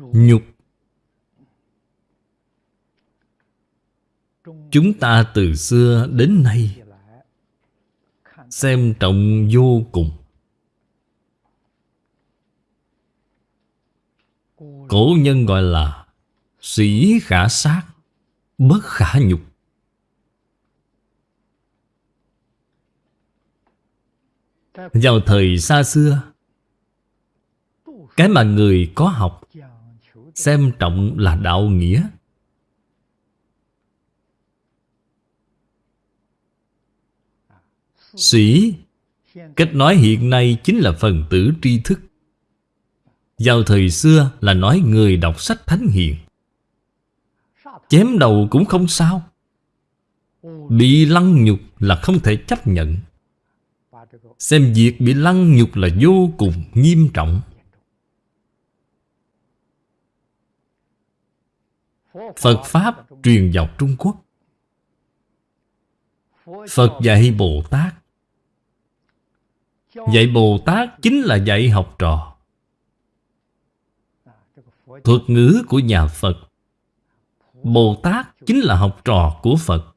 Nhục. Chúng ta từ xưa đến nay Xem trọng vô cùng. Cổ nhân gọi là Sĩ khả sát, Bất khả nhục. Vào thời xa xưa, Cái mà người có học Xem trọng là đạo nghĩa. Sĩ, Cách nói hiện nay chính là phần tử tri thức. Vào thời xưa là nói người đọc sách thánh hiền. Chém đầu cũng không sao. Bị lăng nhục là không thể chấp nhận. Xem việc bị lăng nhục là vô cùng nghiêm trọng. Phật Pháp truyền vào Trung Quốc. Phật dạy Bồ Tát. Dạy Bồ Tát chính là dạy học trò. Thuật ngữ của nhà Phật, Bồ Tát chính là học trò của Phật.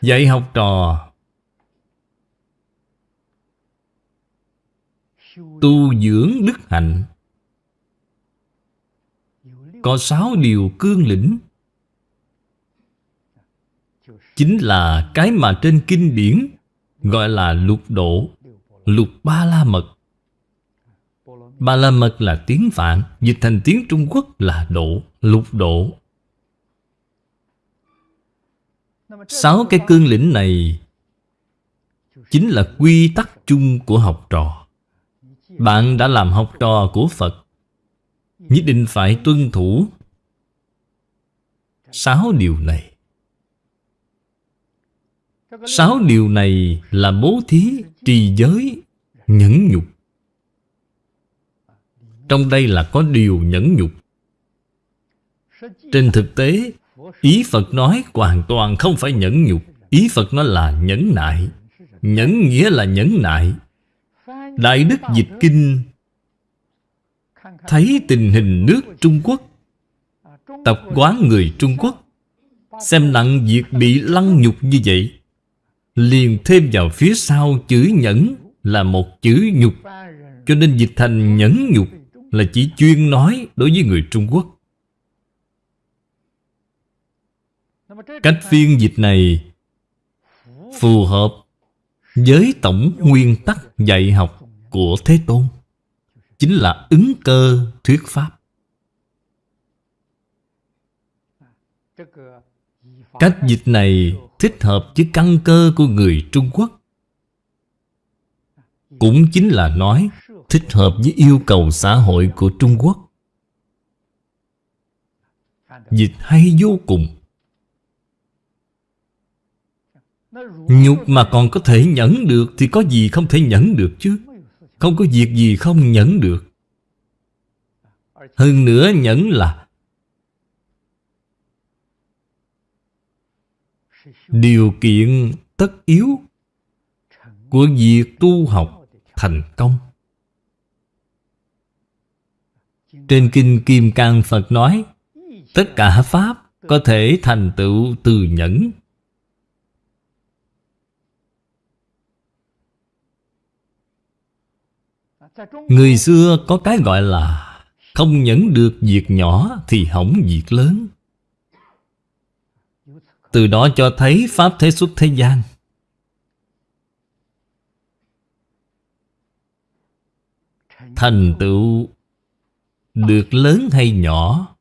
Dạy học trò, Tu dưỡng đức hạnh. Có sáu điều cương lĩnh. Chính là cái mà trên kinh điển Gọi là lục độ, Lục ba la mật Ba la mật là tiếng Phạn, Dịch thành tiếng Trung Quốc là độ, Lục độ. Sáu cái cương lĩnh này Chính là quy tắc chung của học trò. Bạn đã làm học trò của Phật Nhất định phải tuân thủ Sáu điều này. Sáu điều này là bố thí, trì giới, nhẫn nhục. Trong đây là có điều nhẫn nhục. Trên thực tế Ý Phật nói hoàn toàn không phải nhẫn nhục. Ý Phật nói là nhẫn nại. Nhẫn nghĩa là nhẫn nại. Đại Đức Dịch Kinh Thấy tình hình nước Trung Quốc. Tập quán người Trung Quốc. Xem nặng việc bị lăng nhục như vậy. Liền thêm vào phía sau chữ nhẫn là một chữ nhục. Cho nên dịch thành nhẫn nhục là chỉ chuyên nói đối với người Trung Quốc. Cách phiên dịch này phù hợp với tổng nguyên tắc dạy học của Thế Tôn chính là ứng cơ thuyết pháp cách dịch này thích hợp với căn cơ của người Trung Quốc. Cũng chính là nói thích hợp với yêu cầu xã hội của Trung Quốc. Dịch hay vô cùng. Nhục mà còn có thể nhẫn được Thì có gì không thể nhẫn được chứ không có việc gì không nhẫn được. Hơn nữa nhẫn là điều kiện tất yếu của việc tu học thành công. Trên kinh kim cang phật nói, tất cả pháp có thể thành tựu từ nhẫn. Người xưa có cái gọi là không nhẫn được việc nhỏ thì hỏng việc lớn. Từ đó cho thấy Pháp thế xuất thế gian. Thành tựu Được lớn hay nhỏ,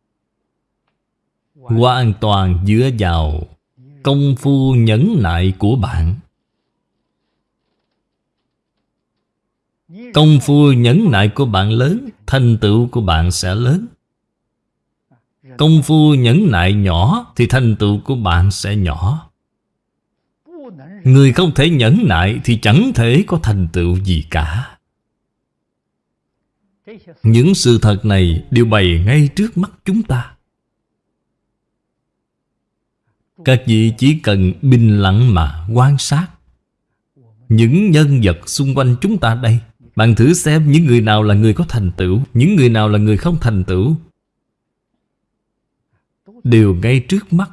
Hoàn toàn dựa vào Công phu nhẫn nại của bạn. Công phu nhẫn nại của bạn lớn, Thành tựu của bạn sẽ lớn. Công phu nhẫn nại nhỏ Thì thành tựu của bạn sẽ nhỏ. Người không thể nhẫn nại Thì chẳng thể có thành tựu gì cả. Những sự thật này Đều bày ngay trước mắt chúng ta. Các vị chỉ cần bình lặng mà quan sát. Những nhân vật xung quanh chúng ta đây bạn thử xem những người nào là người có thành tựu Những người nào là người không thành tựu. Đều ngay trước mắt.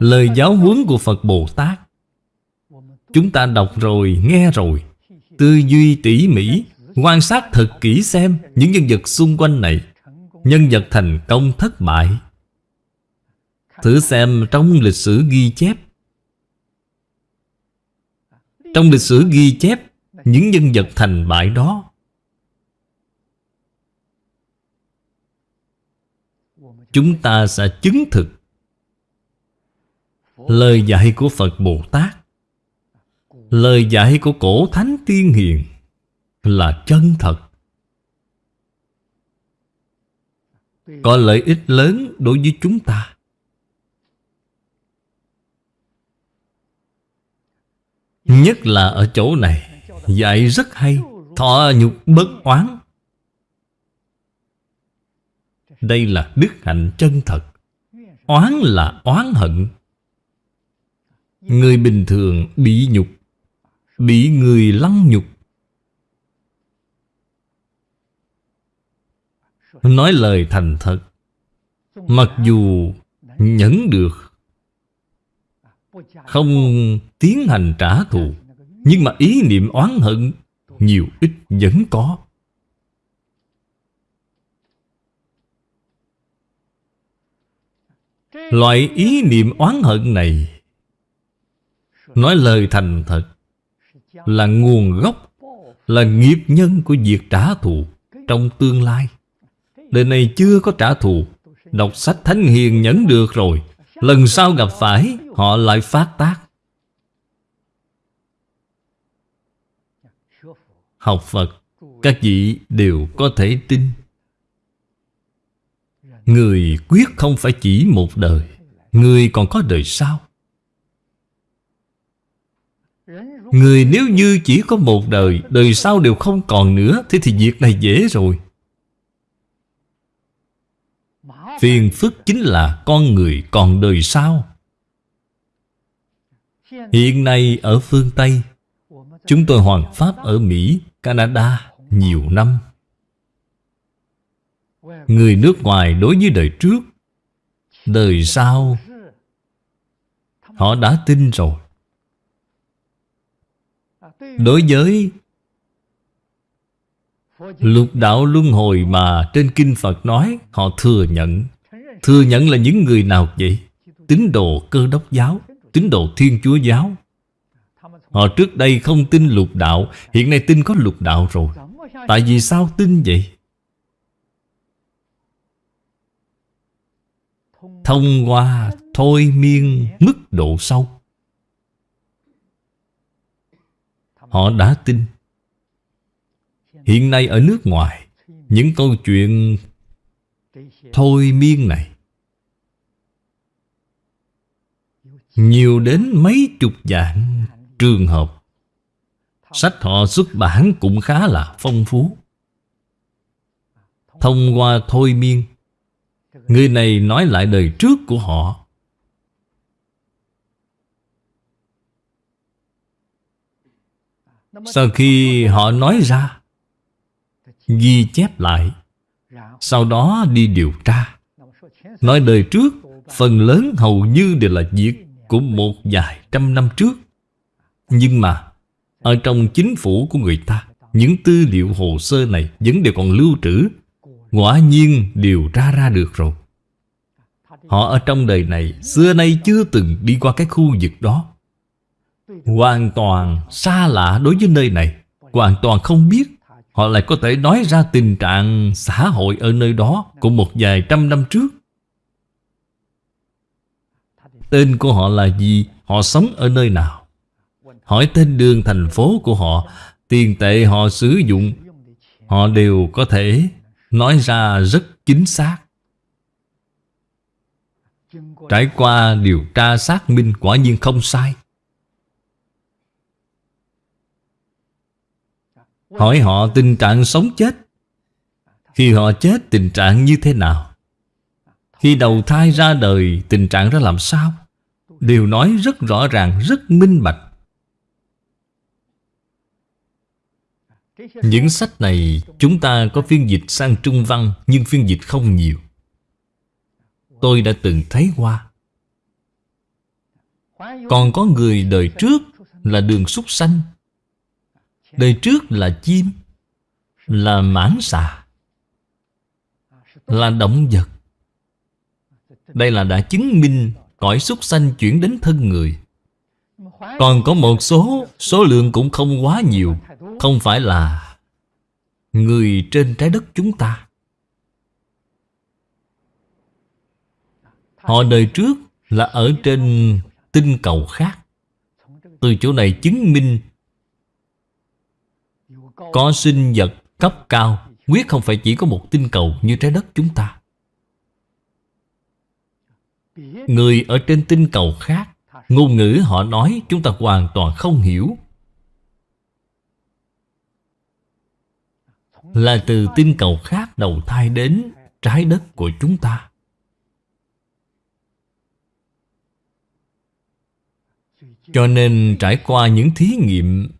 Lời giáo huấn của Phật Bồ Tát. Chúng ta đọc rồi, nghe rồi. Tư duy tỉ mỉ Quan sát thật kỹ xem Những nhân vật xung quanh này. Nhân vật thành công thất bại. Thử xem trong lịch sử ghi chép trong lịch sử ghi chép Những nhân vật thành bại đó, Chúng ta sẽ chứng thực Lời dạy của Phật Bồ Tát, Lời dạy của cổ thánh tiên hiền Là chân thật. Có lợi ích lớn đối với chúng ta. Nhất là ở chỗ này, Dạy rất hay, Thọ nhục bất oán. Đây là đức hạnh chân thật, Oán là oán hận. Người bình thường bị nhục, Bị người lăng nhục. Nói lời thành thật, Mặc dù nhẫn được không tiến hành trả thù, Nhưng mà ý niệm oán hận Nhiều ít vẫn có. Loại ý niệm oán hận này, Nói lời thành thật, Là nguồn gốc, Là nghiệp nhân của việc trả thù Trong tương lai. Đời này chưa có trả thù, Đọc sách Thánh Hiền nhẫn được rồi. Lần sau gặp phải, Họ lại phát tác. Học Phật, Các vị đều có thể tin. Người quyết không phải chỉ một đời, Người còn có đời sau. Người nếu như chỉ có một đời Đời sau đều không còn nữa, Thế thì việc này dễ rồi. Phiền phức chính là con người còn đời sau. Hiện nay ở phương Tây Chúng tôi hoàn pháp ở Mỹ, Canada nhiều năm. Người nước ngoài đối với đời trước Đời sau Họ đã tin rồi. Đối với Lục đạo luân hồi mà trên Kinh Phật nói, Họ thừa nhận. Thừa nhận là những người nào vậy? Tín đồ cơ đốc giáo, Tín đồ thiên chúa giáo. Họ trước đây không tin lục đạo, Hiện nay tin có lục đạo rồi. Tại vì sao tin vậy? Thông qua thôi miên mức độ sâu. Họ đã tin. Hiện nay ở nước ngoài, Những câu chuyện Thôi miên này Nhiều đến mấy chục dạng trường hợp. Sách họ xuất bản cũng khá là phong phú. Thông qua thôi miên, Người này nói lại đời trước của họ. Sau khi họ nói ra Ghi chép lại. Sau đó đi điều tra. Nói đời trước, Phần lớn hầu như đều là việc Của một vài trăm năm trước. Nhưng mà, Ở trong chính phủ của người ta, Những tư liệu hồ sơ này Vẫn đều còn lưu trữ. Quả nhiên điều tra ra được rồi. Họ ở trong đời này, Xưa nay chưa từng đi qua cái khu vực đó. Hoàn toàn xa lạ đối với nơi này. Hoàn toàn không biết Họ lại có thể nói ra tình trạng xã hội ở nơi đó Của một vài trăm năm trước. Tên của họ là gì? Họ sống ở nơi nào? Hỏi tên đường thành phố của họ. Tiền tệ họ sử dụng. Họ đều có thể nói ra rất chính xác. Trải qua điều tra xác minh quả nhiên không sai. Hỏi họ tình trạng sống chết. Khi họ chết tình trạng như thế nào? Khi đầu thai ra đời tình trạng ra làm sao? Đều nói rất rõ ràng, rất minh bạch. Những sách này chúng ta có phiên dịch sang Trung Văn Nhưng phiên dịch không nhiều. Tôi đã từng thấy qua. Còn có người đời trước là đường súc sanh. Đời trước là chim, Là mãng xà, Là động vật. Đây là đã chứng minh Cõi súc sanh chuyển đến thân người. Còn có một số Số lượng cũng không quá nhiều, Không phải là Người trên trái đất chúng ta. Họ đời trước là ở trên tinh cầu khác. Từ chỗ này chứng minh có sinh vật cấp cao, Quyết không phải chỉ có một tinh cầu như trái đất chúng ta. Người ở trên tinh cầu khác, Ngôn ngữ họ nói chúng ta hoàn toàn không hiểu. Là từ tinh cầu khác đầu thai đến trái đất của chúng ta. Cho nên trải qua những thí nghiệm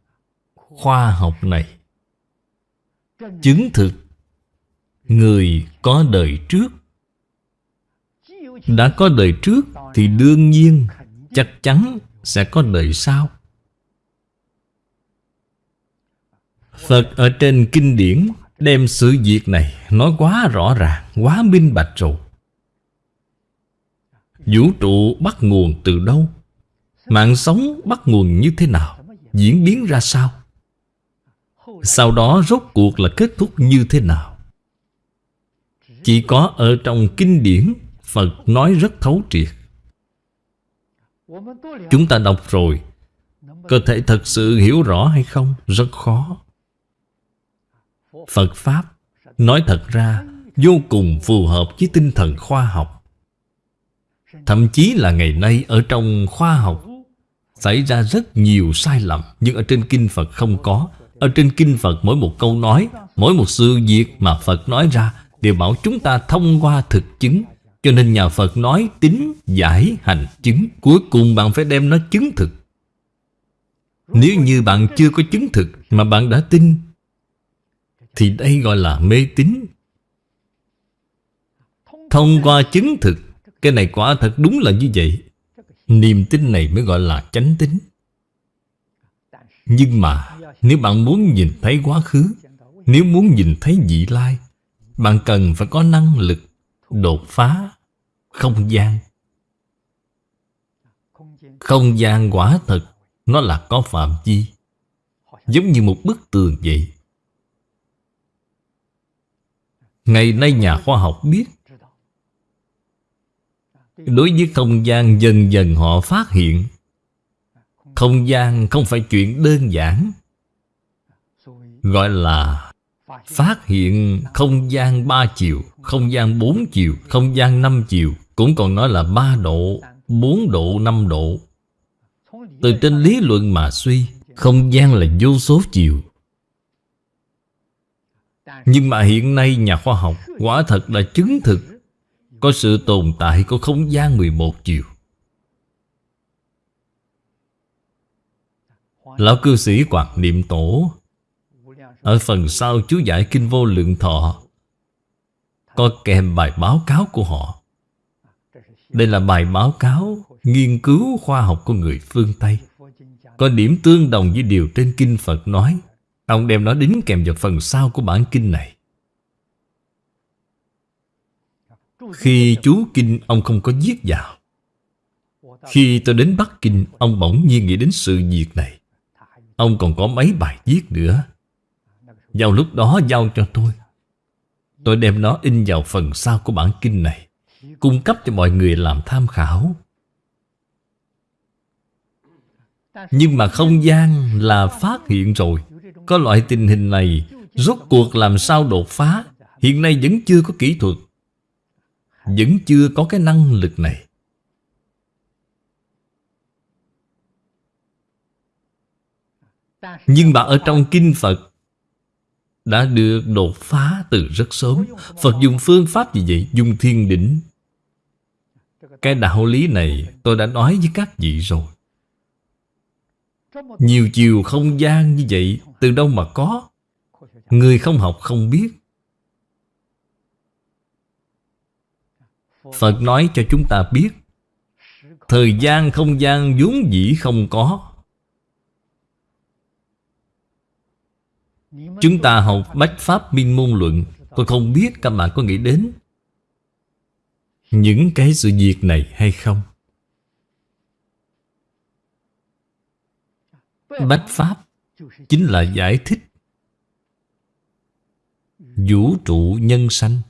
khoa học này Chứng thực, Người có đời trước. Đã có đời trước Thì đương nhiên Chắc chắn sẽ có đời sau. Phật ở trên kinh điển Đem sự việc này Nói quá rõ ràng, Quá minh bạch rồi. Vũ trụ bắt nguồn từ đâu? Mạng sống bắt nguồn như thế nào? Diễn biến ra sao? Sau đó rốt cuộc là kết thúc như thế nào? Chỉ có ở trong kinh điển, Phật nói rất thấu triệt. Chúng ta đọc rồi. Có thể thật sự hiểu rõ hay không? Rất khó. Phật Pháp Nói thật ra Vô cùng phù hợp với tinh thần khoa học. Thậm chí là ngày nay Ở trong khoa học, Xảy ra rất nhiều sai lầm Nhưng ở trên Kinh Phật không có. Ở trên Kinh Phật mỗi một câu nói Mỗi một sự việc mà Phật nói ra Đều bảo chúng ta thông qua thực chứng. Cho nên nhà Phật nói tính, giải, hành, chứng Cuối cùng bạn phải đem nó chứng thực. Nếu như bạn chưa có chứng thực Mà bạn đã tin Thì đây gọi là mê tín. Thông qua chứng thực Cái này quả thật đúng là như vậy. Niềm tin này mới gọi là chánh tính nhưng mà, Nếu bạn muốn nhìn thấy quá khứ, Nếu muốn nhìn thấy vị lai, Bạn cần phải có năng lực Đột phá Không gian. Không gian quả thật Nó là có phạm vi, Giống như một bức tường vậy. Ngày nay nhà khoa học biết, Đối với không gian dần dần họ phát hiện không gian không phải chuyện đơn giản. Gọi là Phát hiện không gian ba chiều Không gian bốn chiều Không gian năm chiều Cũng còn nói là ba độ bốn độ, năm độ. Từ trên lý luận mà suy Không gian là vô số chiều. Nhưng mà hiện nay nhà khoa học Quả thật là chứng thực có sự tồn tại của không gian 11 chiều. Lão cư sĩ quạt Niệm Tổ. Ở phần sau, chú giải Kinh Vô Lượng Thọ. Có kèm bài báo cáo của họ. Đây là bài báo cáo Nghiên cứu khoa học của người phương Tây. Có điểm tương đồng với điều trên Kinh Phật nói. Ông đem nó đính kèm vào phần sau của bản kinh này. Khi chú Kinh, ông không có viết vào. Khi tôi đến Bắc Kinh, Ông bỗng nhiên nghĩ đến sự việc này. Ông còn có mấy bài viết nữa. Vào lúc đó giao cho tôi. Tôi đem nó in vào phần sau của bản kinh này, Cung cấp cho mọi người làm tham khảo. Nhưng mà không gian là phát hiện rồi. Có loại tình hình này Rốt cuộc làm sao đột phá? Hiện nay vẫn chưa có kỹ thuật. Vẫn chưa có cái năng lực này. Nhưng mà ở trong Kinh Phật Đã được đột phá từ rất sớm. Phật dùng phương pháp gì vậy? Dùng thiên đỉnh Cái đạo lý này tôi đã nói với các vị rồi. Nhiều chiều không gian như vậy, Từ đâu mà có? Người không học không biết. Phật nói cho chúng ta biết, Thời gian không gian vốn dĩ không có. Chúng ta học Bách Pháp Minh Môn Luận. Tôi không biết các bạn có nghĩ đến Những cái sự việc này hay không? Bách Pháp Chính là giải thích Vũ trụ nhân sanh.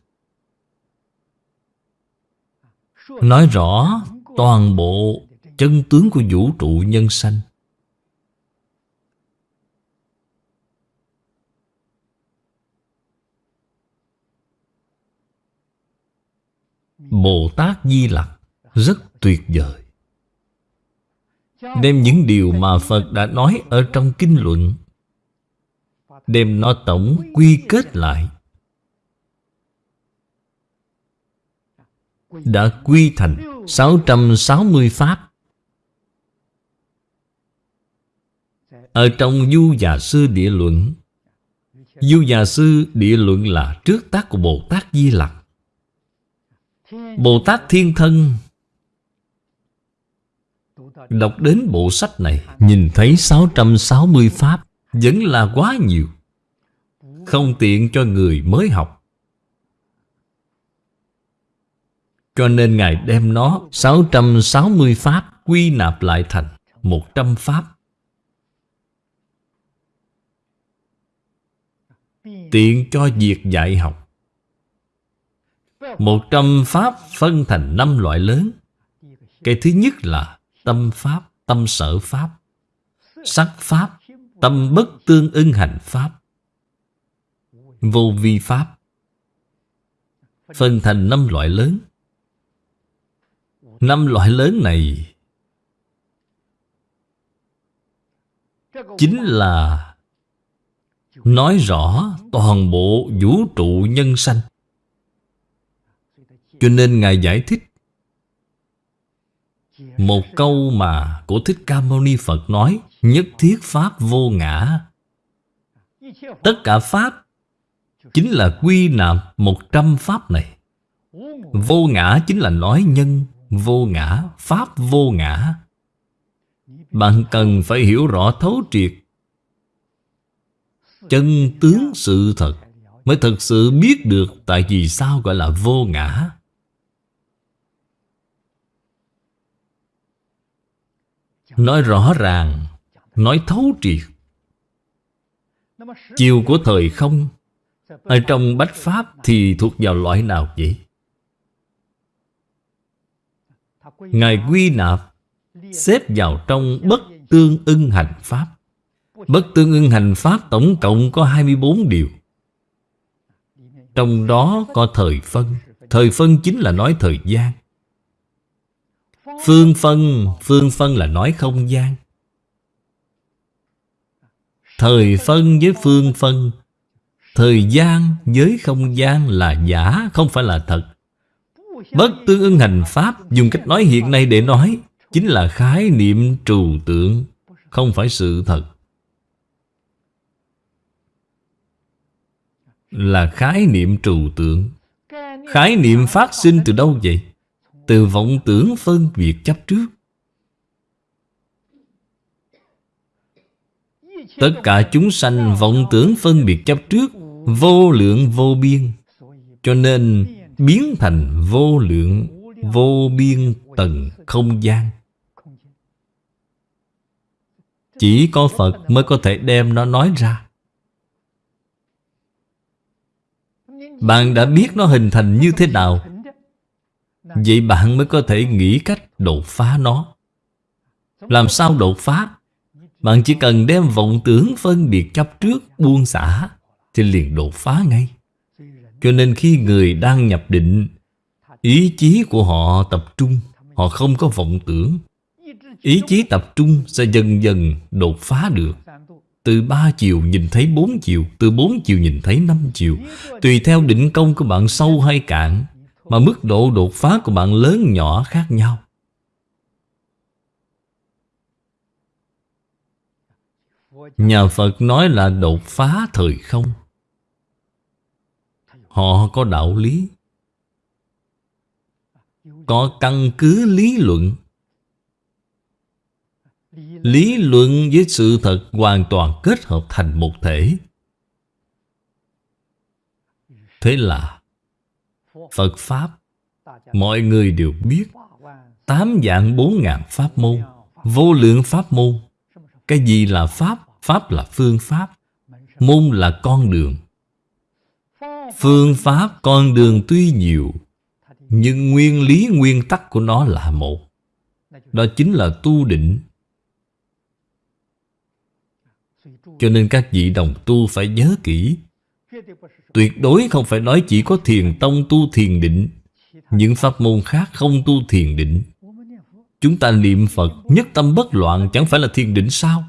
Nói rõ toàn bộ chân tướng của vũ trụ nhân sanh. Bồ Tát Di Lặc rất tuyệt vời. Đem những điều mà Phật đã nói ở trong kinh luận, Đem nó tổng quy kết lại, Đã quy thành 660 Pháp. Ở trong Du Già Sư Địa Luận Du Già Sư Địa Luận là trước tác của Bồ Tát Di Lặc. Bồ Tát Thiên Thân. Đọc đến bộ sách này, Nhìn thấy 660 Pháp Vẫn là quá nhiều. Không tiện cho người mới học. Cho nên Ngài đem nó 660 Pháp, quy nạp lại thành 100 Pháp. Tiện cho việc dạy học. Một trăm Pháp phân thành năm loại lớn. Cái thứ nhất là Tâm Pháp, tâm sở Pháp. Sắc Pháp, tâm bất tương ưng hành Pháp. Vô vi Pháp. Phân thành năm loại lớn. Năm loại lớn này Chính là Nói rõ toàn bộ vũ trụ nhân sanh. Cho nên Ngài giải thích Một câu mà của Thích Ca Mâu Ni Phật nói Nhất thiết Pháp vô ngã. Tất cả Pháp Chính là quy nạp một trăm Pháp này. Vô ngã chính là nói nhân Vô ngã, Pháp vô ngã. Bạn cần phải hiểu rõ thấu triệt Chân tướng sự thật Mới thật sự biết được Tại vì sao gọi là vô ngã. Nói rõ ràng, Nói thấu triệt. Chiều của thời không, Ở trong Bách Pháp thì thuộc vào loại nào vậy? Ngài quy nạp, Xếp vào trong bất tương ưng hành Pháp. Bất tương ưng hành Pháp tổng cộng có 24 điều. Trong đó có thời phân. Thời phân chính là nói thời gian. Phương phân Phương phân là nói không gian. Thời phân với phương phân, Thời gian với không gian là giả, Không phải là thật. Bất tương ưng hành Pháp Dùng cách nói hiện nay để nói, Chính là khái niệm trừu tượng, Không phải sự thật. Là khái niệm trừu tượng. Khái niệm phát sinh từ đâu vậy? Từ vọng tưởng phân biệt chấp trước. Tất cả chúng sanh vọng tưởng phân biệt chấp trước, Vô lượng vô biên. Cho nên biến thành vô lượng vô biên tầng không gian. Chỉ có phật mới có thể đem nó nói ra. Bạn đã biết nó hình thành như thế nào vậy bạn mới có thể nghĩ cách đột phá nó. Làm sao đột phá? Bạn chỉ cần đem vọng tưởng phân biệt chấp trước, buông xả, thì liền đột phá ngay. Cho nên khi người đang nhập định, Ý chí của họ tập trung, Họ không có vọng tưởng. Ý chí tập trung sẽ dần dần đột phá được. Từ ba chiều nhìn thấy bốn chiều, Từ bốn chiều nhìn thấy năm chiều. Tùy theo định công của bạn sâu hay cạn mà mức độ đột phá của bạn lớn nhỏ khác nhau. Nhà Phật nói là đột phá thời không. Họ có đạo lý, Có căn cứ lý luận. Lý luận với sự thật hoàn toàn kết hợp thành một thể. Thế là Phật Pháp. Mọi người đều biết Tám dạng bốn ngàn pháp môn Vô lượng pháp môn. Cái gì là Pháp? Pháp là phương pháp. Môn là con đường. Phương pháp con đường tuy nhiều Nhưng nguyên lý nguyên tắc của nó là một. Đó chính là tu định. Cho nên các vị đồng tu phải nhớ kỹ Tuyệt đối không phải nói chỉ có thiền tông tu thiền định. Những pháp môn khác không tu thiền định. Chúng ta niệm Phật, nhất tâm bất loạn, chẳng phải là thiền định sao?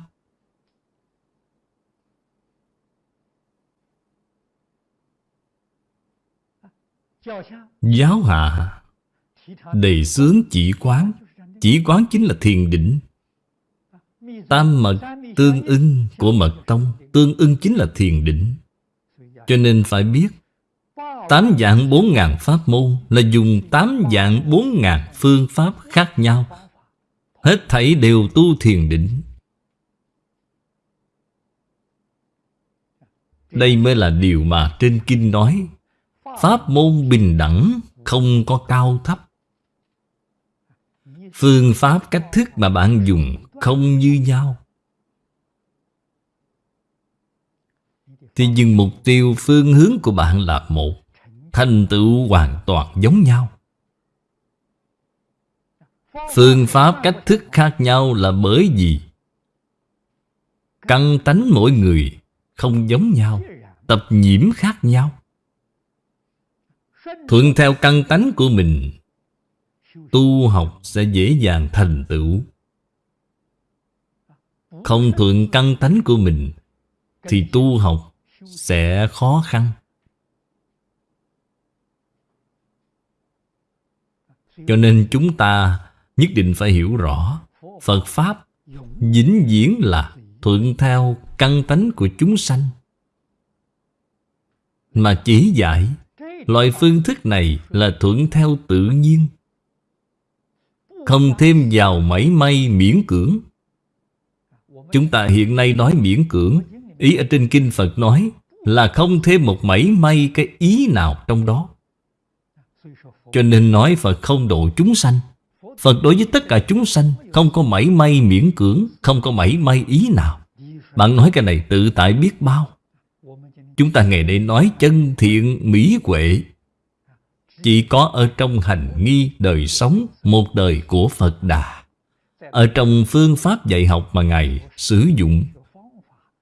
Giáo hạ, Đầy sướng chỉ quán. Chỉ quán chính là thiền định. Tam mật tương ưng của mật tông, Tương ưng chính là thiền định. Cho nên phải biết, Tám dạng bốn ngàn pháp môn Là dùng tám dạng bốn ngàn phương pháp khác nhau. Hết thảy đều tu thiền định. Đây mới là điều mà trên kinh nói, Pháp môn bình đẳng Không có cao thấp. Phương pháp cách thức mà bạn dùng Không như nhau. Thì nhưng mục tiêu phương hướng của bạn là một. Thành tựu hoàn toàn giống nhau. Phương pháp cách thức khác nhau là bởi vì Căn tánh mỗi người không giống nhau, Tập nhiễm khác nhau. Thuận theo căn tánh của mình, Tu học sẽ dễ dàng thành tựu. Không thuận căn tánh của mình, Thì tu học sẽ khó khăn. Cho nên chúng ta nhất định phải hiểu rõ, Phật Pháp vĩnh viễn là thuận theo căn tánh của chúng sanh. Mà chỉ dạy, Loại phương thức này là thuận theo tự nhiên. Không thêm vào mảy may miễn cưỡng. Chúng ta hiện nay nói miễn cưỡng Ý ở trên Kinh Phật nói Là không thêm một mảy may cái ý nào trong đó. Cho nên nói Phật không độ chúng sanh. Phật đối với tất cả chúng sanh Không có mảy may miễn cưỡng, Không có mảy may ý nào. Bạn nói cái này tự tại biết bao. Chúng ta ngày nay nói chân thiện mỹ huệ. Chỉ có ở trong hành nghi đời sống Một đời của Phật Đà. Ở trong phương pháp dạy học mà Ngài sử dụng.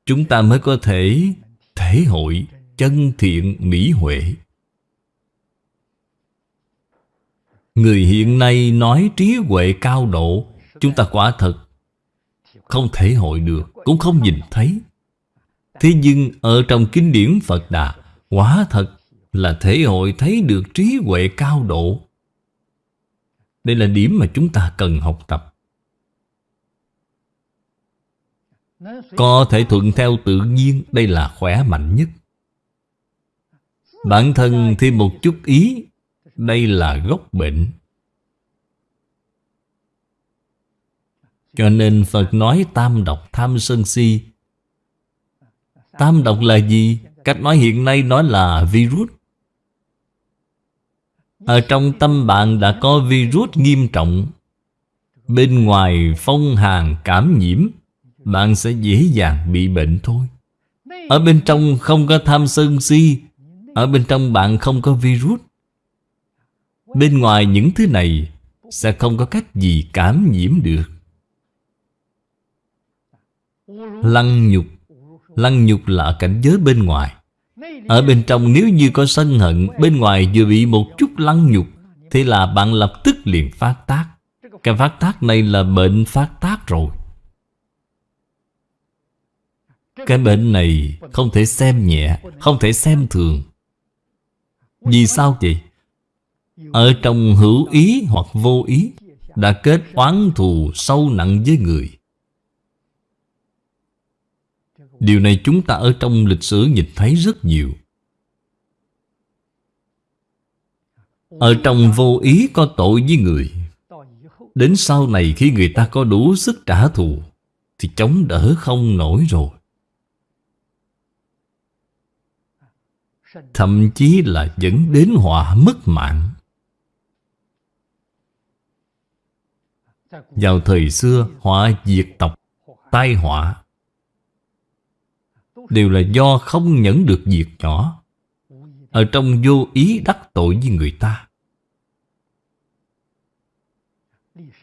Chúng ta mới có thể thể hội chân thiện mỹ huệ. Người hiện nay nói trí huệ cao độ, Chúng ta quả thật Không thể hội được, Cũng không nhìn thấy. Thế nhưng ở trong kinh điển Phật Đà, Quả thật là thể hội thấy được trí huệ cao độ. Đây là điểm mà chúng ta cần học tập. Có thể thuận theo tự nhiên, Đây là khỏe mạnh nhất. Bản thân thêm một chút ý, Đây là gốc bệnh. Cho nên Phật nói tam độc tham sân si. Tam độc là gì? Cách nói hiện nay nói là virus. Ở trong tâm bạn đã có virus nghiêm trọng. Bên ngoài phong hàn cảm nhiễm. Bạn sẽ dễ dàng bị bệnh thôi. Ở bên trong không có tham sân si, Ở bên trong bạn không có virus. Bên ngoài những thứ này Sẽ không có cách gì cảm nhiễm được. Lăng nhục Lăng nhục là cảnh giới bên ngoài. Ở bên trong nếu như có sân hận, Bên ngoài vừa bị một chút lăng nhục thì là bạn lập tức liền phát tác. Cái phát tác này là bệnh phát tác rồi. Cái bệnh này không thể xem nhẹ, Không thể xem thường. Vì sao vậy? Ở trong hữu ý hoặc vô ý Đã kết oán thù sâu nặng với người. Điều này chúng ta ở trong lịch sử nhìn thấy rất nhiều. Ở trong vô ý có tội với người. Đến sau này khi người ta có đủ sức trả thù Thì chống đỡ không nổi rồi. Thậm chí là dẫn đến họa mất mạng. Vào thời xưa, họa diệt tộc, Tai họa Đều là do không nhẫn được việc nhỏ. Ở trong vô ý đắc tội với người ta.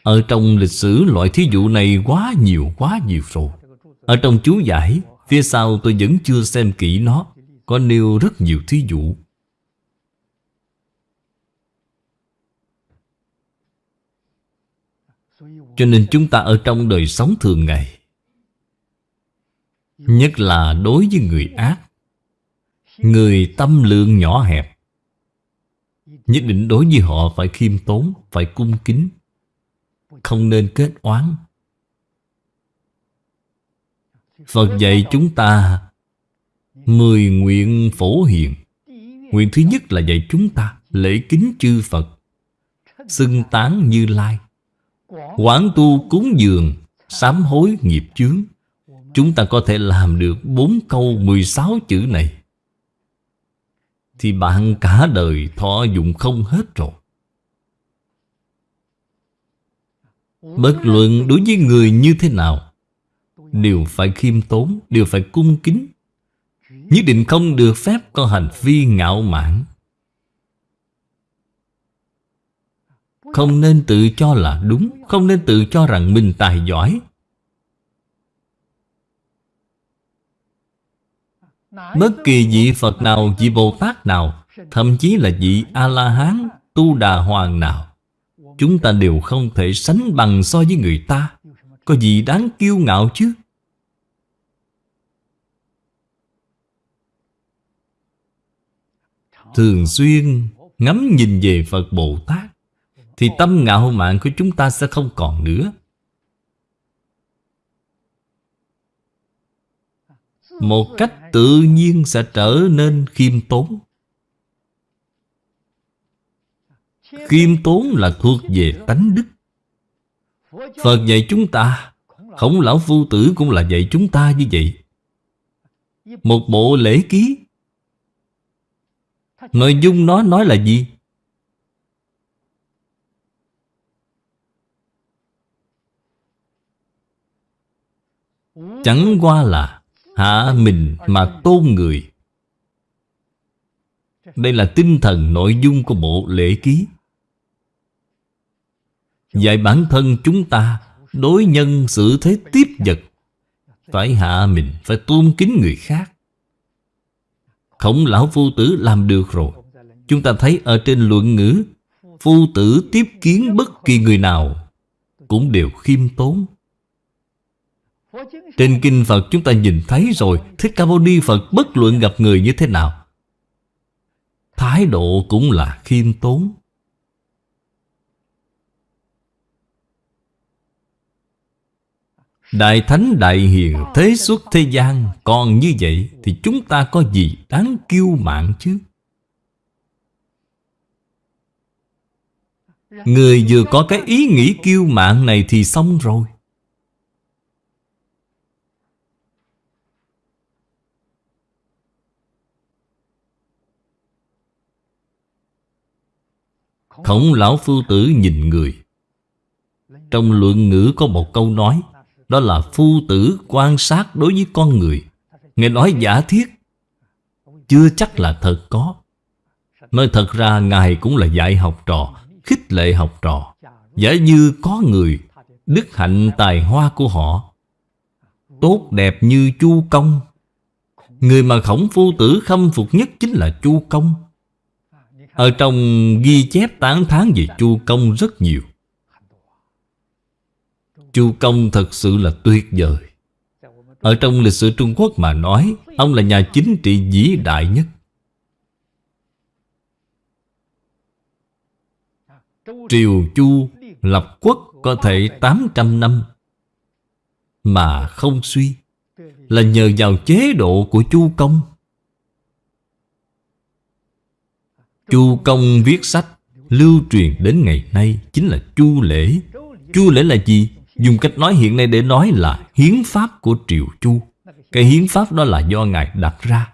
Ở trong lịch sử, loại thí dụ này quá nhiều quá nhiều rồi. Ở trong chú giải, Phía sau tôi vẫn chưa xem kỹ nó. Có nêu rất nhiều thí dụ. Cho nên chúng ta ở trong đời sống thường ngày, Nhất là đối với người ác, Người tâm lượng nhỏ hẹp, Nhất định đối với họ phải khiêm tốn, Phải cung kính, Không nên kết oán. Phật dạy chúng ta Mười nguyện phổ hiền. Nguyện thứ nhất là dạy chúng ta Lễ kính chư Phật. Xưng tán như lai. Quán tu cúng dường, Sám hối nghiệp chướng. Chúng ta có thể làm được bốn câu 16 chữ này. Thì bạn cả đời thọ dụng không hết rồi. Bất luận đối với người như thế nào, Đều phải khiêm tốn, Đều phải cung kính. Nhất định không được phép có hành vi ngạo mạn. Không nên tự cho là đúng Không nên tự cho rằng mình tài giỏi. Bất kỳ vị Phật nào, vị Bồ Tát nào Thậm chí là vị A-la-hán, Tu Đà Hoàng nào Chúng ta đều không thể sánh bằng so với người ta. Có gì đáng kiêu ngạo chứ? Thường xuyên ngắm nhìn về Phật Bồ Tát Thì tâm ngạo mạn của chúng ta sẽ không còn nữa. Một cách tự nhiên sẽ trở nên khiêm tốn. Khiêm tốn là thuộc về tánh đức. Phật dạy chúng ta, Khổng lão phu tử cũng là dạy chúng ta như vậy. Một bộ lễ ký Nội dung nó nói là gì? Chẳng qua là Hạ mình mà tôn người. Đây là tinh thần nội dung của bộ lễ ký. Dạy bản thân chúng ta Đối nhân xử thế tiếp vật. Phải hạ mình, Phải tôn kính người khác. Khổng lão phu tử làm được rồi. Chúng ta thấy ở trên luận ngữ, Phu tử tiếp kiến bất kỳ người nào Cũng đều khiêm tốn. Trên kinh Phật chúng ta nhìn thấy rồi, Thích Ca Mâu Ni Phật bất luận gặp người như thế nào, Thái độ cũng là khiêm tốn. Đại Thánh Đại Hiền, thế xuất thế gian, Còn như vậy thì chúng ta có gì đáng kiêu mạn chứ? Người vừa có cái ý nghĩ kiêu mạn này thì xong rồi. Khổng lão phu tử nhìn người. Trong luận ngữ có một câu nói đó là phu tử quan sát đối với con người. Ngài nói giả thiết, Chưa chắc là thật có. Nói thật ra, Ngài cũng là dạy học trò, Khích lệ học trò. Giả như có người Đức hạnh tài hoa của họ, Tốt đẹp như Chu Công. Người mà khổng phu tử khâm phục nhất chính là Chu Công. Ở trong ghi chép tán thán về Chu Công rất nhiều. Chu Công thật sự là tuyệt vời. Ở trong lịch sử Trung Quốc mà nói, Ông là nhà chính trị vĩ đại nhất. Triều Chu lập quốc có thể 800 năm Mà không suy, Là nhờ vào chế độ của Chu Công. Chu Công viết sách, Lưu truyền đến ngày nay Chính là chu lễ. Chu lễ là gì? Dùng cách nói hiện nay để nói là Hiến pháp của triều Chu. Cái hiến pháp đó là do Ngài đặt ra.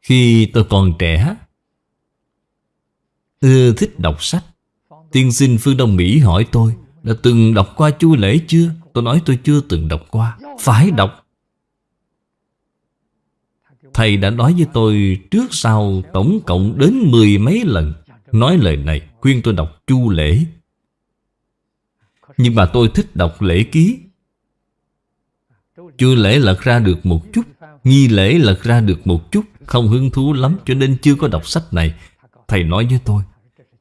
Khi tôi còn trẻ Ưa thích đọc sách. Tiên sinh Phương Đông Mỹ hỏi tôi, Đã từng đọc qua chu lễ chưa? Tôi nói, tôi chưa từng đọc qua. Phải đọc. Thầy đã nói với tôi, trước sau tổng cộng đến mười mấy lần, Nói lời này khuyên tôi đọc chu lễ. Nhưng mà tôi thích đọc lễ ký. Chưa lễ lật ra được một chút, Nghi lễ lật ra được một chút, Không hứng thú lắm cho nên chưa có đọc sách này. Thầy nói với tôi,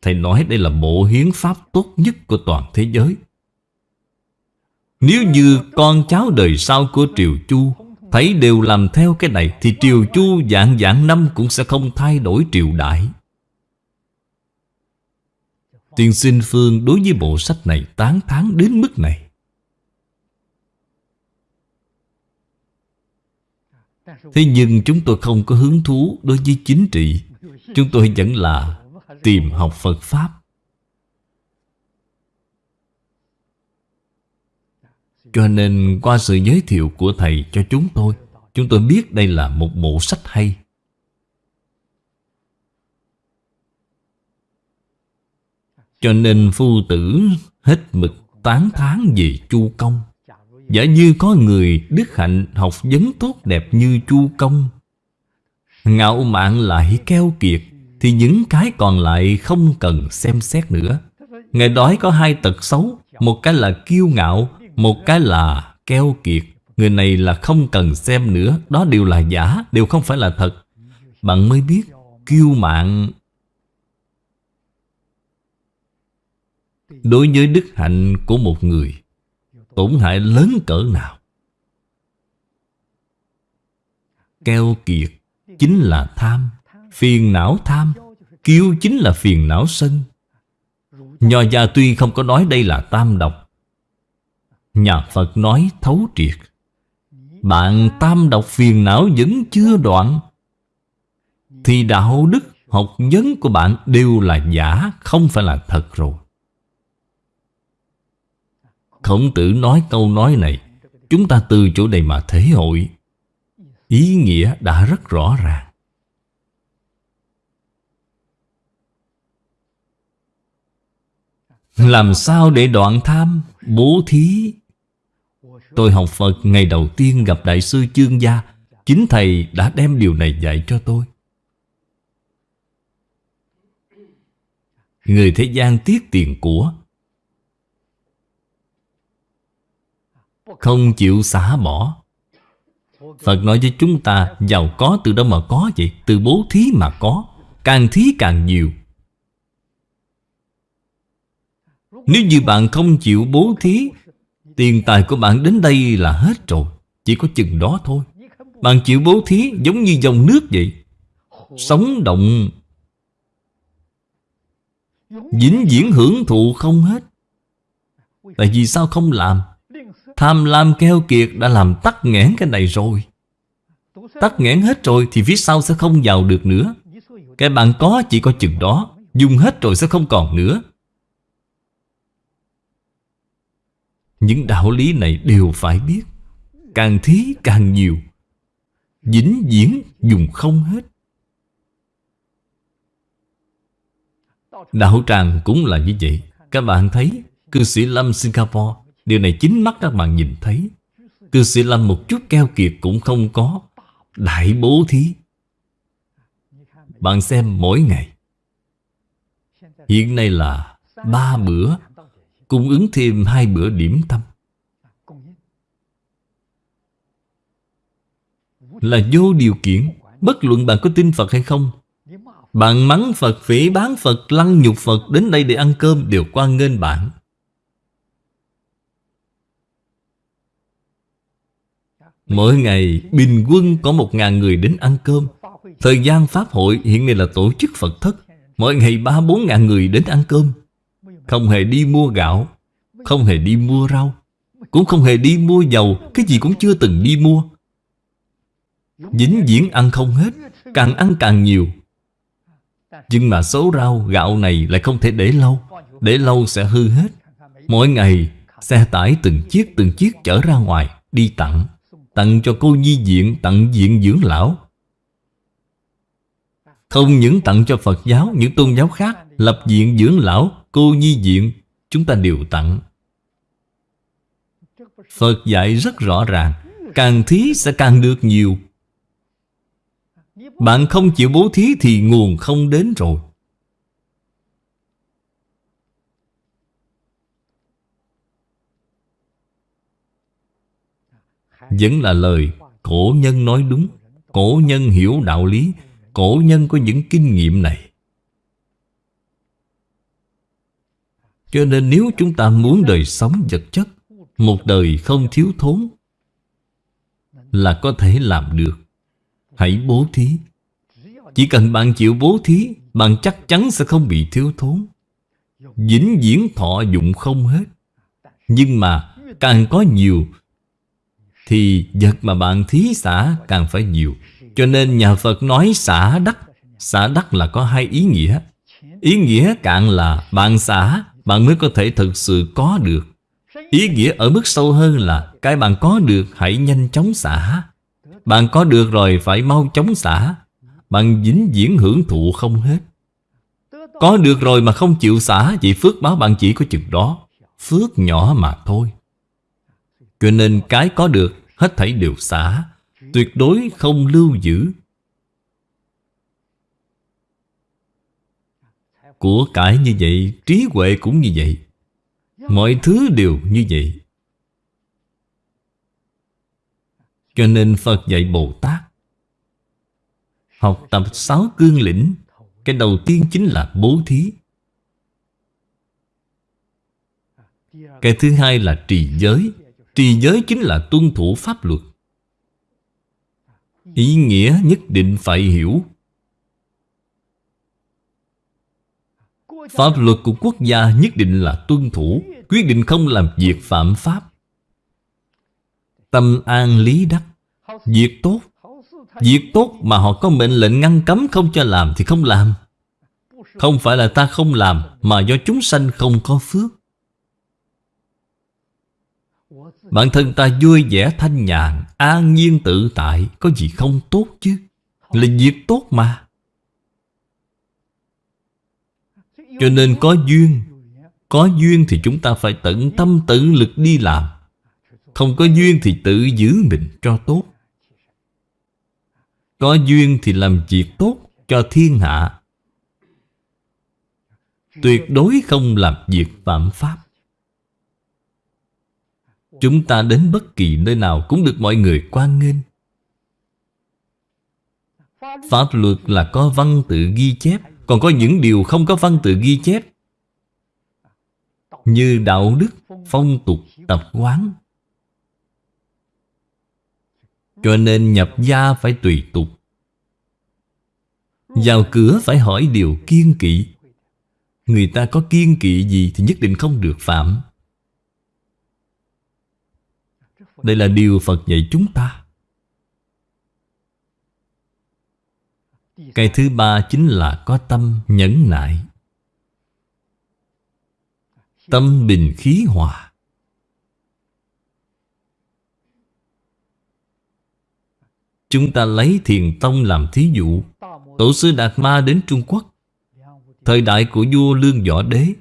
Thầy nói đây là bộ hiến pháp tốt nhất của toàn thế giới. Nếu như con cháu đời sau của Triều Chu Thấy đều làm theo cái này Thì Triều Chu dạng dạng năm cũng sẽ không thay đổi triều đại. Tiên sinh Phương đối với bộ sách này tán thán đến mức này. Thế nhưng chúng tôi không có hứng thú đối với chính trị. Chúng tôi vẫn là tìm học Phật Pháp. Cho nên qua sự giới thiệu của Thầy cho chúng tôi Chúng tôi biết đây là một bộ sách hay. Cho nên phu tử hết mực tán thán về chu công. Giả như có người đức hạnh học vấn tốt đẹp như chu công. Ngạo mạn lại keo kiệt Thì những cái còn lại không cần xem xét nữa. Ngài đói có hai tật xấu Một cái là kiêu ngạo Một cái là keo kiệt. Người này là không cần xem nữa Đó đều là giả, đều không phải là thật. Bạn mới biết kiêu mạn Đối với đức hạnh của một người, Tổn hại lớn cỡ nào? Keo kiệt chính là tham, Phiền não tham, Kiêu chính là phiền não sân. Nho gia tuy không có nói đây là tam độc, Nhà Phật nói thấu triệt. Bạn tam độc phiền não vẫn chưa đoạn, Thì đạo đức, học vấn của bạn đều là giả, Không phải là thật rồi. Khổng tử nói câu nói này. Chúng ta từ chỗ này mà thể hội. Ý nghĩa đã rất rõ ràng. Làm sao để đoạn tham, Bố thí? Tôi học Phật ngày đầu tiên gặp Đại sư Chương Gia. Chính Thầy đã đem điều này dạy cho tôi. Người thế gian tiếc tiền của Không chịu xả bỏ Phật nói với chúng ta, Giàu có từ đâu mà có vậy? Từ bố thí mà có, Càng thí càng nhiều. Nếu như bạn không chịu bố thí, Tiền tài của bạn đến đây là hết rồi, Chỉ có chừng đó thôi. Bạn chịu bố thí giống như dòng nước vậy, Sống động Dính diễn hưởng thụ không hết. Tại vì sao không làm? Tham lam keo kiệt đã làm tắc nghẽn cái này rồi. Tắc nghẽn hết rồi thì phía sau sẽ không giàu được nữa. Cái bạn có chỉ có chừng đó, Dùng hết rồi sẽ không còn nữa. Những đạo lý này đều phải biết. Càng thí càng nhiều. Vĩnh viễn dùng không hết. Đạo tràng cũng là như vậy. Các bạn thấy, Cư sĩ Lâm Singapore Điều này chính mắt các bạn nhìn thấy. Cư sĩ Lâm một chút keo kiệt cũng không có. Đại bố thí. Bạn xem mỗi ngày. Hiện nay là ba bữa Cung ứng thêm hai bữa điểm tâm. Là vô điều kiện Bất luận bạn có tin Phật hay không Bạn mắng Phật, phỉ bán Phật, lăng nhục Phật Đến đây để ăn cơm đều quan nghênh bạn. Mỗi ngày, bình quân có một ngàn người đến ăn cơm. Thời gian Pháp hội hiện nay là tổ chức Phật thất. Mỗi ngày ba, bốn ngàn người đến ăn cơm. Không hề đi mua gạo, Không hề đi mua rau, Cũng không hề đi mua dầu, Cái gì cũng chưa từng đi mua. Dính diễn ăn không hết, Càng ăn càng nhiều. Nhưng mà số rau, gạo này lại không thể để lâu Để lâu sẽ hư hết. Mỗi ngày, xe tải từng chiếc từng chiếc chở ra ngoài, Đi tặng. Tặng cho cô nhi viện Tặng viện dưỡng lão. Không những tặng cho Phật giáo, Những tôn giáo khác, Lập viện dưỡng lão, Cô nhi viện Chúng ta đều tặng. Phật dạy rất rõ ràng, Càng thí sẽ càng được nhiều. Bạn không chịu bố thí Thì nguồn không đến rồi. Vẫn là lời cổ nhân nói đúng, Cổ nhân hiểu đạo lý, Cổ nhân có những kinh nghiệm này. Cho nên nếu chúng ta muốn đời sống vật chất, Một đời không thiếu thốn, Là có thể làm được. Hãy bố thí. Chỉ cần bạn chịu bố thí, Bạn chắc chắn sẽ không bị thiếu thốn. Vĩnh viễn thọ dụng không hết. Nhưng mà càng có nhiều thì vật mà bạn thí xả càng phải nhiều. Cho nên nhà Phật nói xả đắc. Xả đắc là có hai ý nghĩa. Ý nghĩa cạn là bạn xả, Bạn mới có thể thực sự có được. Ý nghĩa ở mức sâu hơn là Cái bạn có được hãy nhanh chóng xả. Bạn có được rồi phải mau chóng xả. Bạn dính diễn hưởng thụ không hết. Có được rồi mà không chịu xả Chỉ phước báo bạn chỉ có chừng đó. Phước nhỏ mà thôi. Cho nên cái có được, Hết thảy đều xả. Tuyệt đối không lưu giữ. Của cải như vậy, Trí huệ cũng như vậy. Mọi thứ đều như vậy. Cho nên Phật dạy Bồ Tát, Học tập sáu cương lĩnh. Cái đầu tiên chính là bố thí. Cái thứ hai là trì giới. Trì giới chính là tuân thủ pháp luật. Ý nghĩa nhất định phải hiểu. Pháp luật của quốc gia nhất định là tuân thủ, Quyết định không làm việc phạm pháp. Tâm an lý đắc. Việc tốt. Việc tốt mà họ có mệnh lệnh ngăn cấm không cho làm thì không làm. Không phải là ta không làm Mà do chúng sanh không có phước. Bản thân ta vui vẻ thanh nhàn, An nhiên tự tại, Có gì không tốt chứ? Là việc tốt mà. Cho nên có duyên Có duyên thì chúng ta phải tận tâm tận lực đi làm. Không có duyên thì tự giữ mình cho tốt. Có duyên thì làm việc tốt cho thiên hạ. Tuyệt đối không làm việc phạm pháp. Chúng ta đến bất kỳ nơi nào cũng được mọi người quan nghênh. Pháp luật là có văn tự ghi chép Còn có những điều không có văn tự ghi chép. Như đạo đức, phong tục, tập quán. Cho nên nhập gia phải tùy tục. Vào cửa phải hỏi điều kiên kỵ. Người ta có kiên kỵ gì thì nhất định không được phạm. Đây là điều Phật dạy chúng ta. Cái thứ ba chính là có tâm nhẫn nại. Tâm bình khí hòa. Chúng ta lấy thiền tông làm thí dụ. Tổ sư Đạt Ma đến Trung Quốc. Thời đại của vua Lương Võ Đế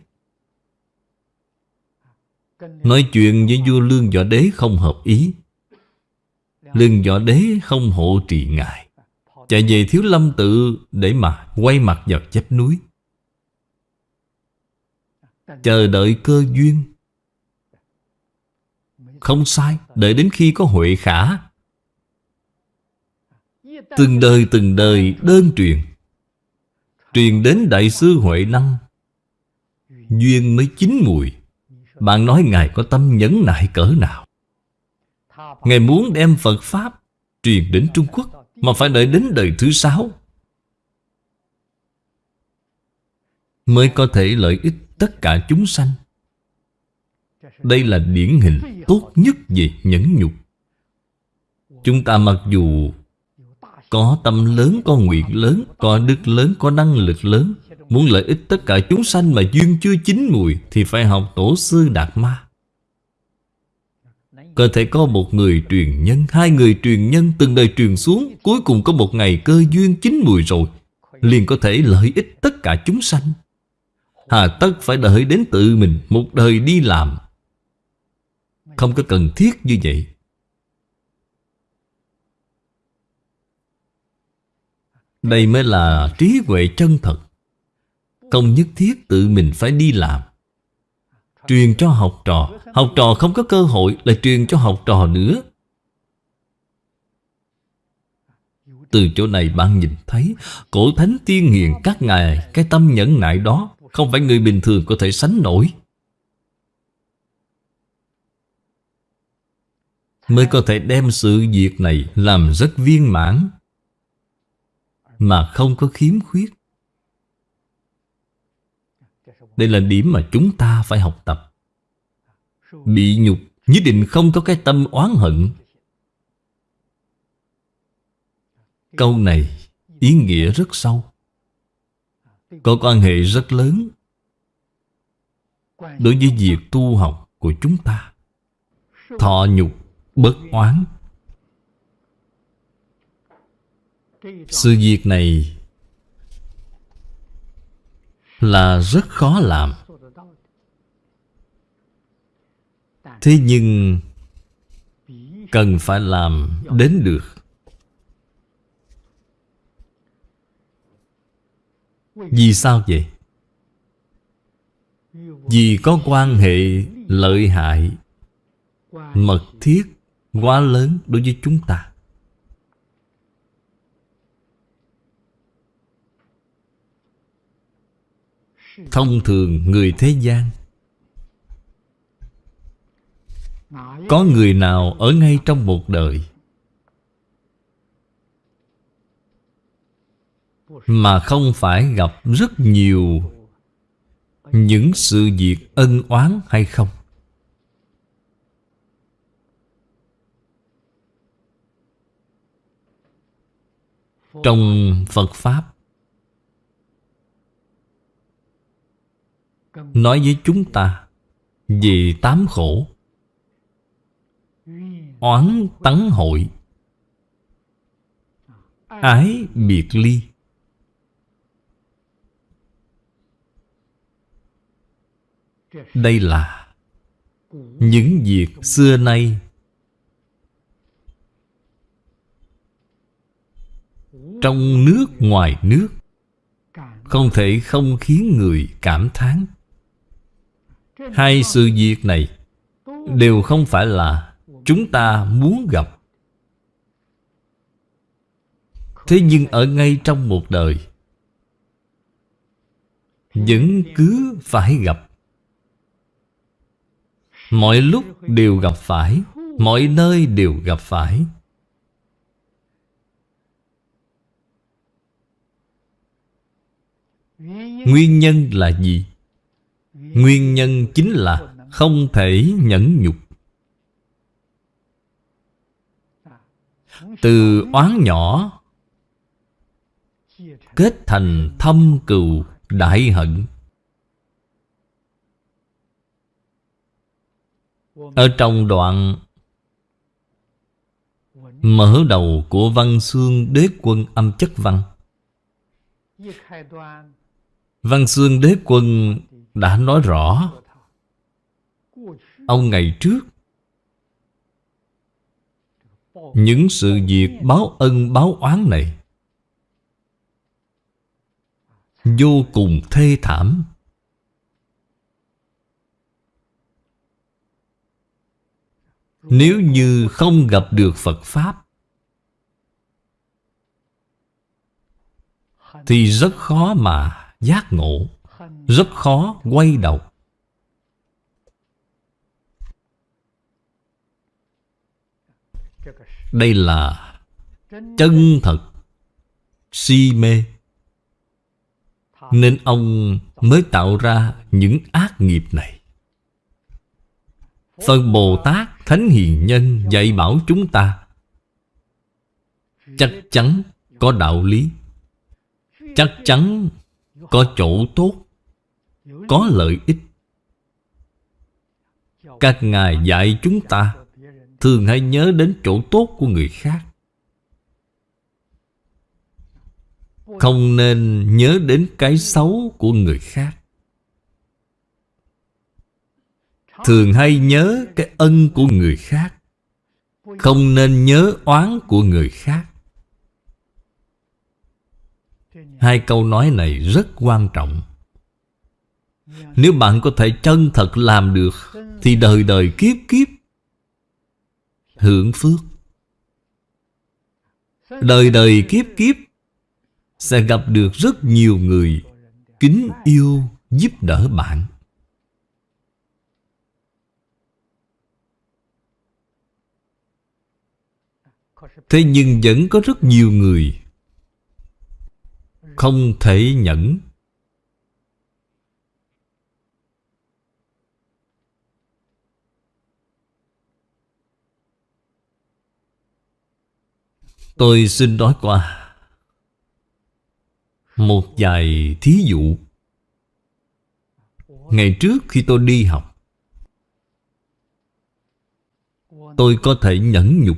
Nói chuyện với vua Lương Võ Đế không hợp ý. Lương Võ Đế không hộ trì ngài. Chạy về Thiếu Lâm Tự Để mà quay mặt vào chép núi. Chờ đợi cơ duyên. Không sai, Đợi đến khi có huệ khả. Từng đời từng đời đơn truyền. Truyền đến Đại sư Huệ Năng. Duyên mới chín mùi. Bạn nói Ngài có tâm nhẫn nại cỡ nào? Ngài muốn đem Phật Pháp Truyền đến Trung Quốc Mà phải đợi đến đời thứ sáu. Mới có thể lợi ích tất cả chúng sanh. Đây là điển hình tốt nhất về nhẫn nhục. Chúng ta mặc dù Có tâm lớn, có nguyện lớn Có đức lớn, có năng lực lớn Muốn lợi ích tất cả chúng sanh mà duyên chưa chín mùi Thì phải học tổ sư Đạt Ma. Có thể có một người truyền nhân, Hai người truyền nhân từng đời truyền xuống, Cuối cùng có một ngày cơ duyên chín mùi rồi, liền có thể lợi ích tất cả chúng sanh. Hà tất phải đợi đến tự mình Một đời đi làm. Không có cần thiết như vậy. Đây mới là trí huệ chân thật. Không nhất thiết tự mình phải đi làm. Truyền cho học trò. Học trò không có cơ hội Lại truyền cho học trò nữa. Từ chỗ này bạn nhìn thấy, Cổ thánh tiên hiền các ngài, Cái tâm nhẫn nại đó Không phải người bình thường có thể sánh nổi. Mới có thể đem sự việc này Làm rất viên mãn, Mà không có khiếm khuyết. Đây là điểm mà chúng ta phải học tập. Bị nhục Nhất định không có cái tâm oán hận. Câu này ý nghĩa rất sâu. Có quan hệ rất lớn Đối với việc tu học của chúng ta. Thọ nhục, bất oán. Sự việc này là rất khó làm. Thế nhưng Cần phải làm đến được. Vì sao vậy? Vì có quan hệ lợi hại, Mật thiết quá lớn đối với chúng ta. Thông thường người thế gian Có người nào ở ngay trong một đời Mà không phải gặp rất nhiều Những sự việc ân oán hay không? Trong Phật Pháp Nói với chúng ta Về tám khổ, Oán tấn hội, Ái biệt ly. Đây là những việc xưa nay Trong nước ngoài nước Không thể không khiến người cảm thán. Hai sự việc này Đều không phải là Chúng ta muốn gặp. Thế nhưng ở ngay trong một đời Vẫn cứ phải gặp. Mọi lúc đều gặp phải Mọi nơi đều gặp phải. Nguyên nhân là gì? Nguyên nhân chính là không thể nhẫn nhục. Từ oán nhỏ, Kết thành thâm cừu đại hận. Ở trong đoạn Mở đầu của văn xương đế quân âm chất văn Văn xương đế quân đã nói rõ. Ông ngày trước, Những sự việc báo ân, báo oán này Vô cùng thê thảm. Nếu như không gặp được Phật Pháp, Thì rất khó mà giác ngộ. Rất khó quay đầu. Đây là chân thật Si mê. Nên ông mới tạo ra những ác nghiệp này. Phật Bồ Tát Thánh Hiền Nhân dạy bảo chúng ta, Chắc chắn Có đạo lý, Chắc chắn có chỗ tốt. Có lợi ích. Các ngài dạy chúng ta, Thường hãy nhớ đến chỗ tốt của người khác. Không nên nhớ đến cái xấu của người khác. Thường hay nhớ cái ân của người khác. Không nên nhớ oán của người khác. Hai câu nói này rất quan trọng. Nếu bạn có thể chân thật làm được, Thì đời đời kiếp kiếp Hưởng phước. Đời đời kiếp kiếp Sẽ gặp được rất nhiều người Kính yêu giúp đỡ bạn. Thế nhưng vẫn có rất nhiều người Không thể nhẫn. Tôi xin nói qua. Một vài thí dụ. Ngày trước khi tôi đi học, Tôi có thể nhẫn nhục.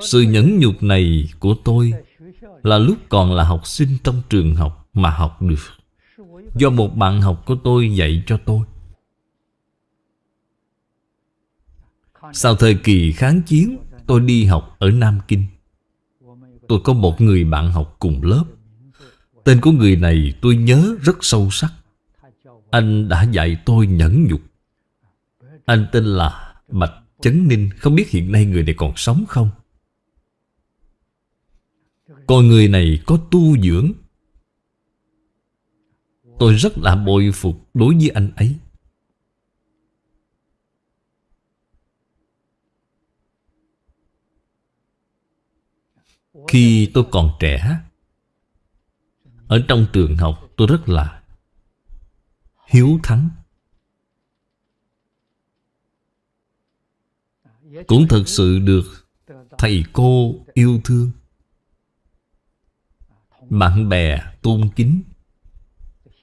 Sự nhẫn nhục này của tôi Là lúc còn là học sinh trong trường học Mà học được. Do một bạn học của tôi dạy cho tôi. Sau thời kỳ kháng chiến Tôi đi học ở Nam Kinh. Tôi có một người bạn học cùng lớp. Tên của người này tôi nhớ rất sâu sắc. Anh đã dạy tôi nhẫn nhục. Anh tên là Bạch Chấn Ninh. Không biết hiện nay người này còn sống không? Còn người này có tu dưỡng. Tôi rất là bội phục đối với anh ấy. Khi tôi còn trẻ, Ở trong trường học tôi rất là Hiếu thắng. Cũng thật sự được Thầy cô yêu thương. Bạn bè tôn kính,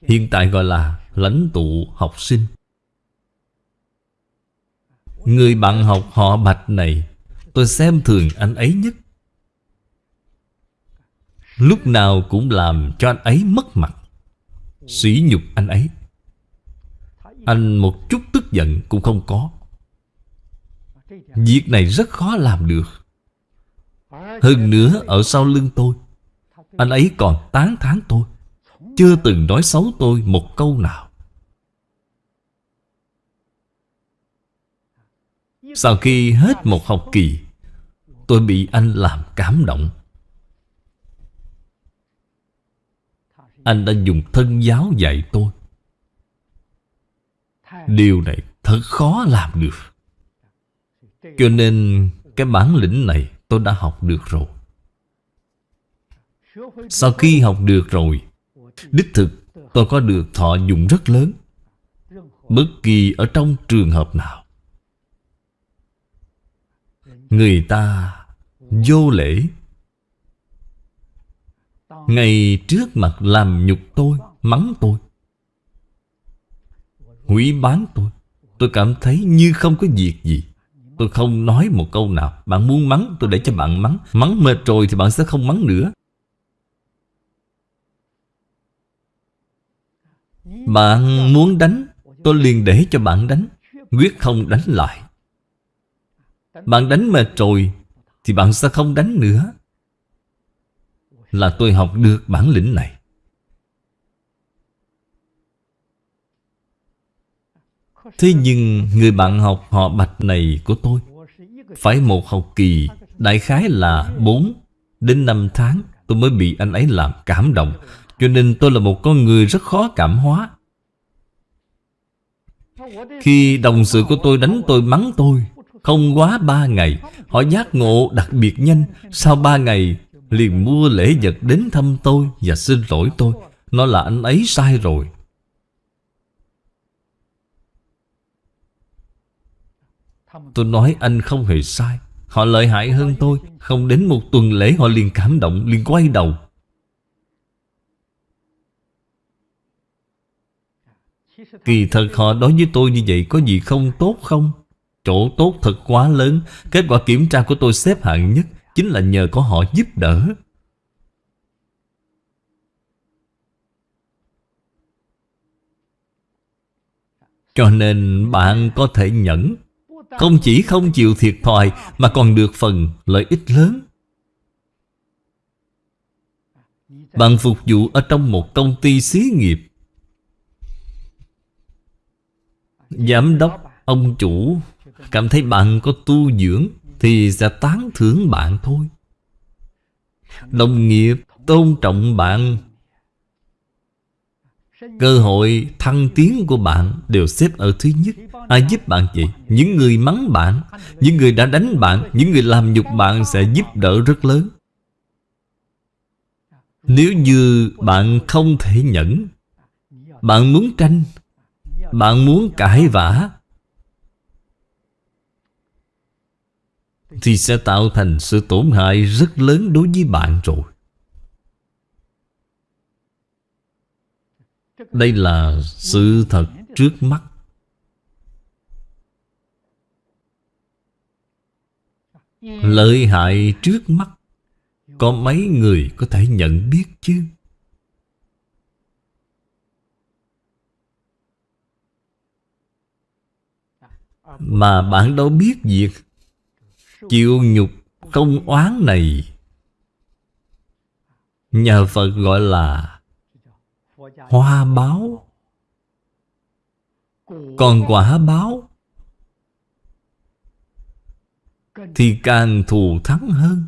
Hiện tại gọi là lãnh tụ học sinh. Người bạn học họ bạch này, Tôi xem thường anh ấy nhất. Lúc nào cũng làm cho anh ấy mất mặt. Sỉ nhục anh ấy. Anh một chút tức giận cũng không có. Việc này rất khó làm được. Hơn nữa, ở sau lưng tôi, anh ấy còn tán thán tôi. Chưa từng nói xấu tôi một câu nào. Sau khi hết một học kỳ, Tôi bị anh làm cảm động. Anh đã dùng thân giáo dạy tôi. Điều này thật khó làm được. Cho nên cái bản lĩnh này tôi đã học được rồi. Sau khi học được rồi Đích thực tôi có được thọ dụng rất lớn. Bất kỳ ở trong trường hợp nào Người ta vô lễ ngày trước mặt làm nhục tôi, Mắng tôi, Hủy bán tôi Tôi cảm thấy như không có việc gì. Tôi không nói một câu nào. Bạn muốn mắng, tôi để cho bạn mắng. Mắng mệt rồi thì bạn sẽ không mắng nữa. Bạn muốn đánh, Tôi liền để cho bạn đánh. Quyết không đánh lại. Bạn đánh mệt rồi Thì bạn sẽ không đánh nữa. Là tôi học được bản lĩnh này. Thế nhưng người bạn học họ bạch này của tôi Phải một học kỳ Đại khái là 4 đến 5 tháng Tôi mới bị anh ấy làm cảm động, cho nên tôi là một con người rất khó cảm hóa. Khi đồng sự của tôi đánh tôi mắng tôi, Không quá ba ngày, Họ giác ngộ đặc biệt nhanh. Sau ba ngày liền mua lễ vật đến thăm tôi Và xin lỗi tôi. Nó là anh ấy sai rồi. Tôi nói anh không hề sai. Họ lợi hại hơn tôi. Không đến một tuần lễ họ liền cảm động, liền quay đầu. Kỳ thật họ đối với tôi như vậy Có gì không tốt không? Chỗ tốt thật quá lớn. Kết quả kiểm tra của tôi xếp hạng nhất. Chính là nhờ có họ giúp đỡ. Cho nên bạn có thể nhẫn Không chỉ không chịu thiệt thòi Mà còn được phần lợi ích lớn. Bạn phục vụ ở trong một công ty xí nghiệp. Giám đốc, ông chủ Cảm thấy bạn có tu dưỡng. Thì sẽ tán thưởng bạn thôi. Đồng nghiệp tôn trọng bạn. Cơ hội thăng tiến của bạn đều xếp ở thứ nhất. Ai giúp bạn vậy? Những người mắng bạn, Những người đã đánh bạn, Những người làm nhục bạn sẽ giúp đỡ rất lớn. Nếu như bạn không thể nhẫn, Bạn muốn tranh, Bạn muốn cãi vã Thì sẽ tạo thành sự tổn hại rất lớn đối với bạn rồi. Đây là sự thật trước mắt. Lợi hại trước mắt, Có mấy người có thể nhận biết chứ? Mà bạn đâu biết việc Chịu nhục không oán này. Nhà Phật gọi là Hoa báo. Còn quả báo Thì càng thù thắng hơn.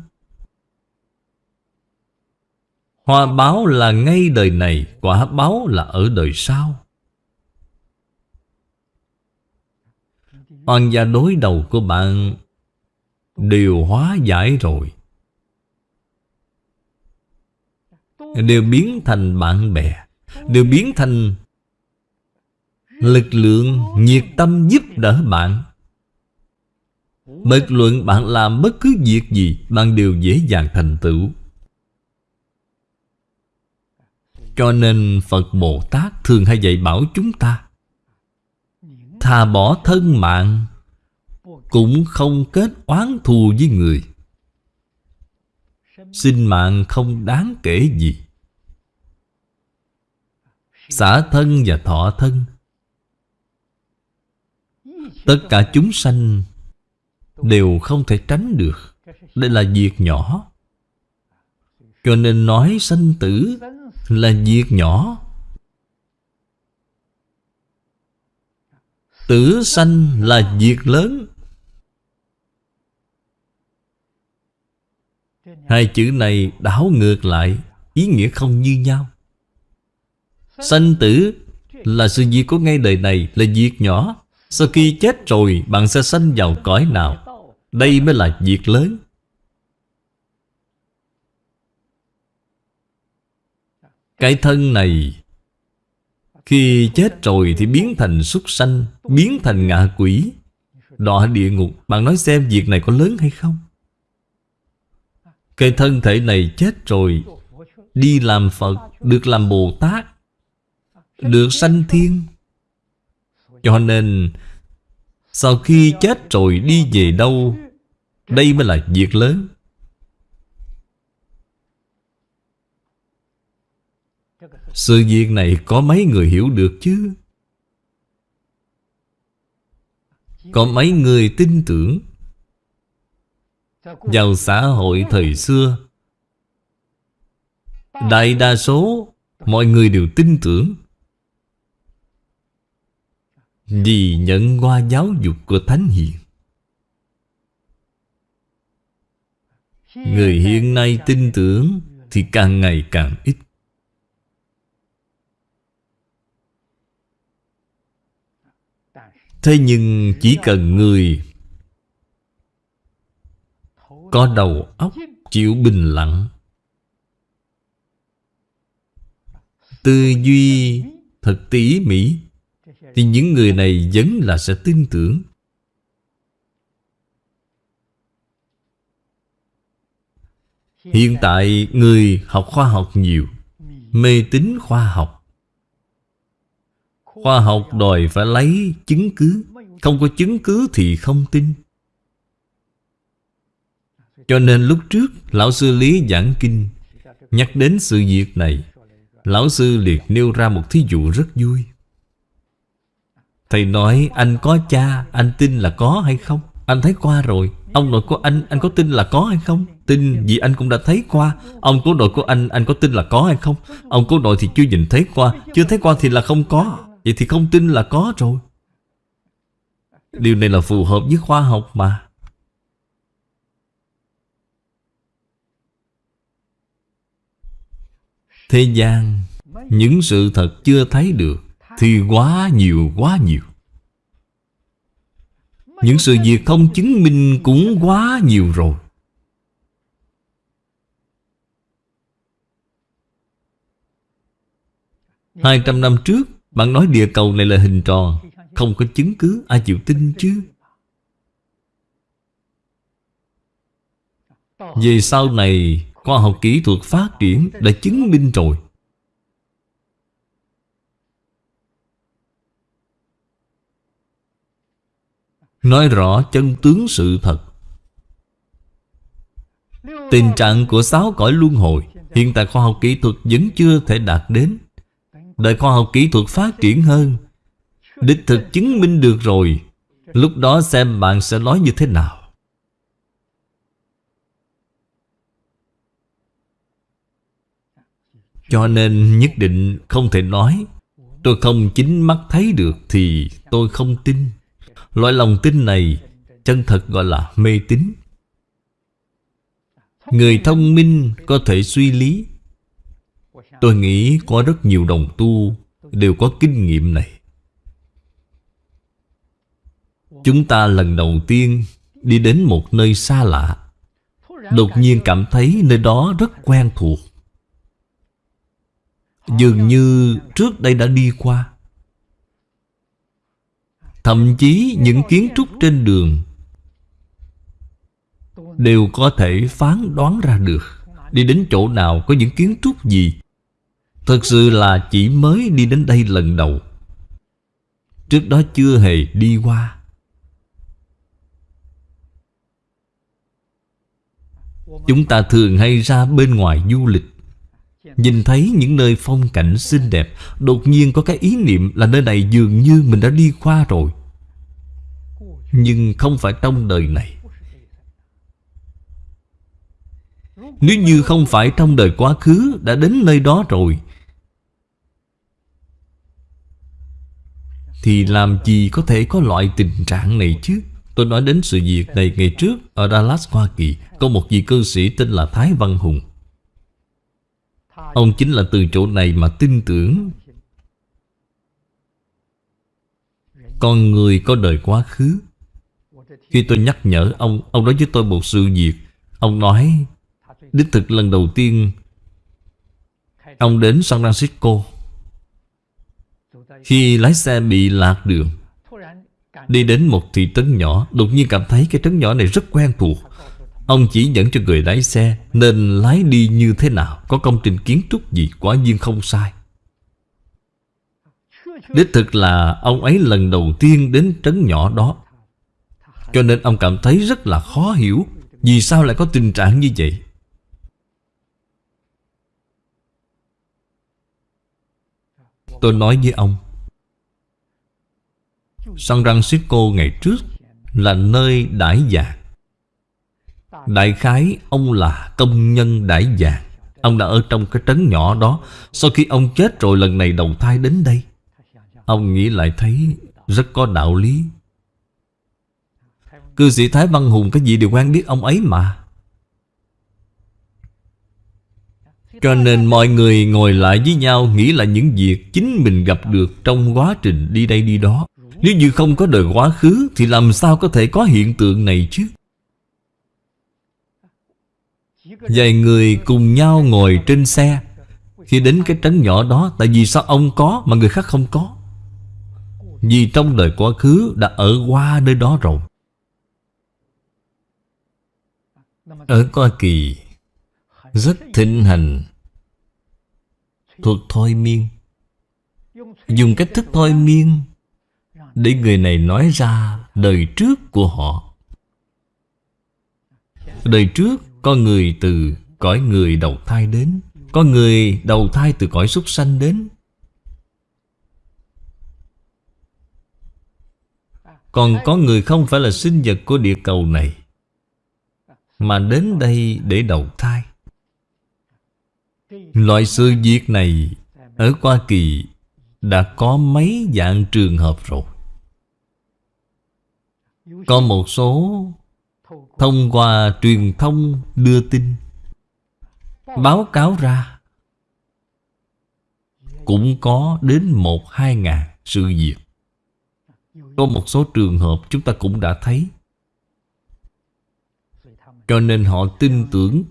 Hoa báo là ngay đời này, Quả báo là ở đời sau. Oan gia đối đầu của bạn Đều hóa giải rồi. Đều biến thành bạn bè. Đều biến thành Lực lượng nhiệt tâm giúp đỡ bạn. Bất luận bạn làm bất cứ việc gì Bạn đều dễ dàng thành tựu. Cho nên Phật Bồ Tát thường hay dạy bảo chúng ta Thà bỏ thân mạng cũng không kết oán thù với người. Sinh mạng không đáng kể gì. Xả thân và thọ thân. Tất cả chúng sanh Đều không thể tránh được. Đây là việc nhỏ. Cho nên nói sanh tử Là việc nhỏ. Tử sanh là việc lớn. Hai chữ này đảo ngược lại, Ý nghĩa không như nhau. Sanh tử là sự việc của ngay đời này, Là việc nhỏ. Sau khi chết rồi, bạn sẽ sanh vào cõi nào? Đây mới là việc lớn. Cái thân này, Khi chết rồi thì biến thành súc sanh, Biến thành ngạ quỷ. Đọa địa ngục, Bạn nói xem việc này có lớn hay không? Cái thân thể này chết rồi, Đi làm Phật, Được làm Bồ Tát, được sanh thiên. Cho nên, Sau khi chết rồi đi về đâu, Đây mới là việc lớn. Sự việc này có mấy người hiểu được chứ? Có mấy người tin tưởng? Vào xã hội thời xưa, Đại đa số Mọi người đều tin tưởng. Vì nhận qua giáo dục của Thánh Hiền. Người hiện nay tin tưởng Thì càng ngày càng ít. Thế nhưng chỉ cần người có đầu óc chịu bình lặng. Tư duy thật tỉ mỉ, thì những người này vẫn là sẽ tin tưởng. Hiện tại người học khoa học nhiều, Mê tín khoa học. Khoa học đòi phải lấy chứng cứ, Không có chứng cứ thì không tin. Cho nên lúc trước, Lão sư Lý giảng kinh, Nhắc đến sự việc này, Lão sư liệt nêu ra một thí dụ rất vui. Thầy nói, anh có cha, Anh tin là có hay không? Anh thấy qua rồi. Ông nội của anh Anh có tin là có hay không? Tin vì anh cũng đã thấy qua. Ông cố nội của anh Anh có tin là có hay không? Ông cố nội thì chưa nhìn thấy qua. Chưa thấy qua thì là không có. Vậy thì không tin là có rồi. Điều này là phù hợp với khoa học mà. Thế gian. Những sự thật chưa thấy được Thì quá nhiều quá nhiều. Những sự việc không chứng minh cũng quá nhiều rồi. Hai trăm năm trước, Bạn nói địa cầu này là hình tròn, Không có chứng cứ, Ai chịu tin chứ? Về sau này Khoa học kỹ thuật phát triển Đã chứng minh rồi. Nói rõ chân tướng sự thật. Tình trạng của sáu cõi luân hồi Hiện tại khoa học kỹ thuật vẫn chưa thể đạt đến. Đợi khoa học kỹ thuật phát triển hơn, Đích thực chứng minh được rồi, Lúc đó xem bạn sẽ nói như thế nào. Cho nên nhất định không thể nói, Tôi không chính mắt thấy được Thì tôi không tin. Loại lòng tin này Chân thật gọi là mê tín. Người thông minh có thể suy lý. Tôi nghĩ có rất nhiều đồng tu Đều có kinh nghiệm này. Chúng ta lần đầu tiên Đi đến một nơi xa lạ, Đột nhiên cảm thấy nơi đó rất quen thuộc. Dường như trước đây đã đi qua. Thậm chí những kiến trúc trên đường Đều có thể phán đoán ra được. Đi đến chỗ nào có những kiến trúc gì? Thật sự là chỉ mới đi đến đây lần đầu. Trước đó chưa hề đi qua. Chúng ta thường hay ra bên ngoài du lịch Nhìn thấy những nơi phong cảnh xinh đẹp Đột nhiên có cái ý niệm là nơi này dường như mình đã đi qua rồi. Nhưng không phải trong đời này. Nếu như không phải trong đời quá khứ Đã đến nơi đó rồi Thì làm gì có thể có loại tình trạng này chứ? Tôi nói đến sự việc này ngày trước Ở Dallas, Hoa Kỳ Có một vị cư sĩ tên là Thái Văn Hùng. Ông chính là từ chỗ này mà tin tưởng. Con người có đời quá khứ. Khi tôi nhắc nhở ông Ông nói với tôi một sự việc. Ông nói, Đích thực lần đầu tiên, Ông đến San Francisco. Khi lái xe bị lạc đường, Đi đến một thị trấn nhỏ, Đột nhiên cảm thấy cái trấn nhỏ này rất quen thuộc. Ông chỉ dẫn cho người lái xe Nên lái đi như thế nào Có công trình kiến trúc gì Quả nhiên không sai. Đích thực là ông ấy lần đầu tiên đến trấn nhỏ đó. Cho nên ông cảm thấy rất là khó hiểu Vì sao lại có tình trạng như vậy. Tôi nói với ông, San Francisco ngày trước Là nơi đãi dạng Đại khái, ông là công nhân đại dạng Ông đã ở trong cái trấn nhỏ đó. Sau khi ông chết rồi, lần này đầu thai đến đây. Ông nghĩ lại thấy rất có đạo lý. Cư sĩ Thái Văn Hùng, cái gì đều quen biết ông ấy mà. Cho nên mọi người ngồi lại với nhau, Nghĩ là những việc chính mình gặp được Trong quá trình đi đây đi đó. Nếu như không có đời quá khứ, Thì làm sao có thể có hiện tượng này chứ? Vài người cùng nhau ngồi trên xe. Khi đến cái trấn nhỏ đó, Tại vì sao ông có mà người khác không có? Vì trong đời quá khứ Đã ở qua nơi đó rồi. Ở Hoa Kỳ, Rất thịnh hành Thuật thôi miên. Dùng cách thức thôi miên Để người này nói ra đời trước của họ. Đời trước có người từ cõi người đầu thai đến, Có người đầu thai từ cõi súc sanh đến. Còn có người không phải là sinh vật của địa cầu này, Mà đến đây để đầu thai. Loại sự việc này Ở Hoa Kỳ Đã có mấy dạng trường hợp rồi. Có một số Thông qua truyền thông đưa tin. Báo cáo ra, Cũng có đến một, hai ngàn sự việc. Có một số trường hợp chúng ta cũng đã thấy. Cho nên họ tin tưởng.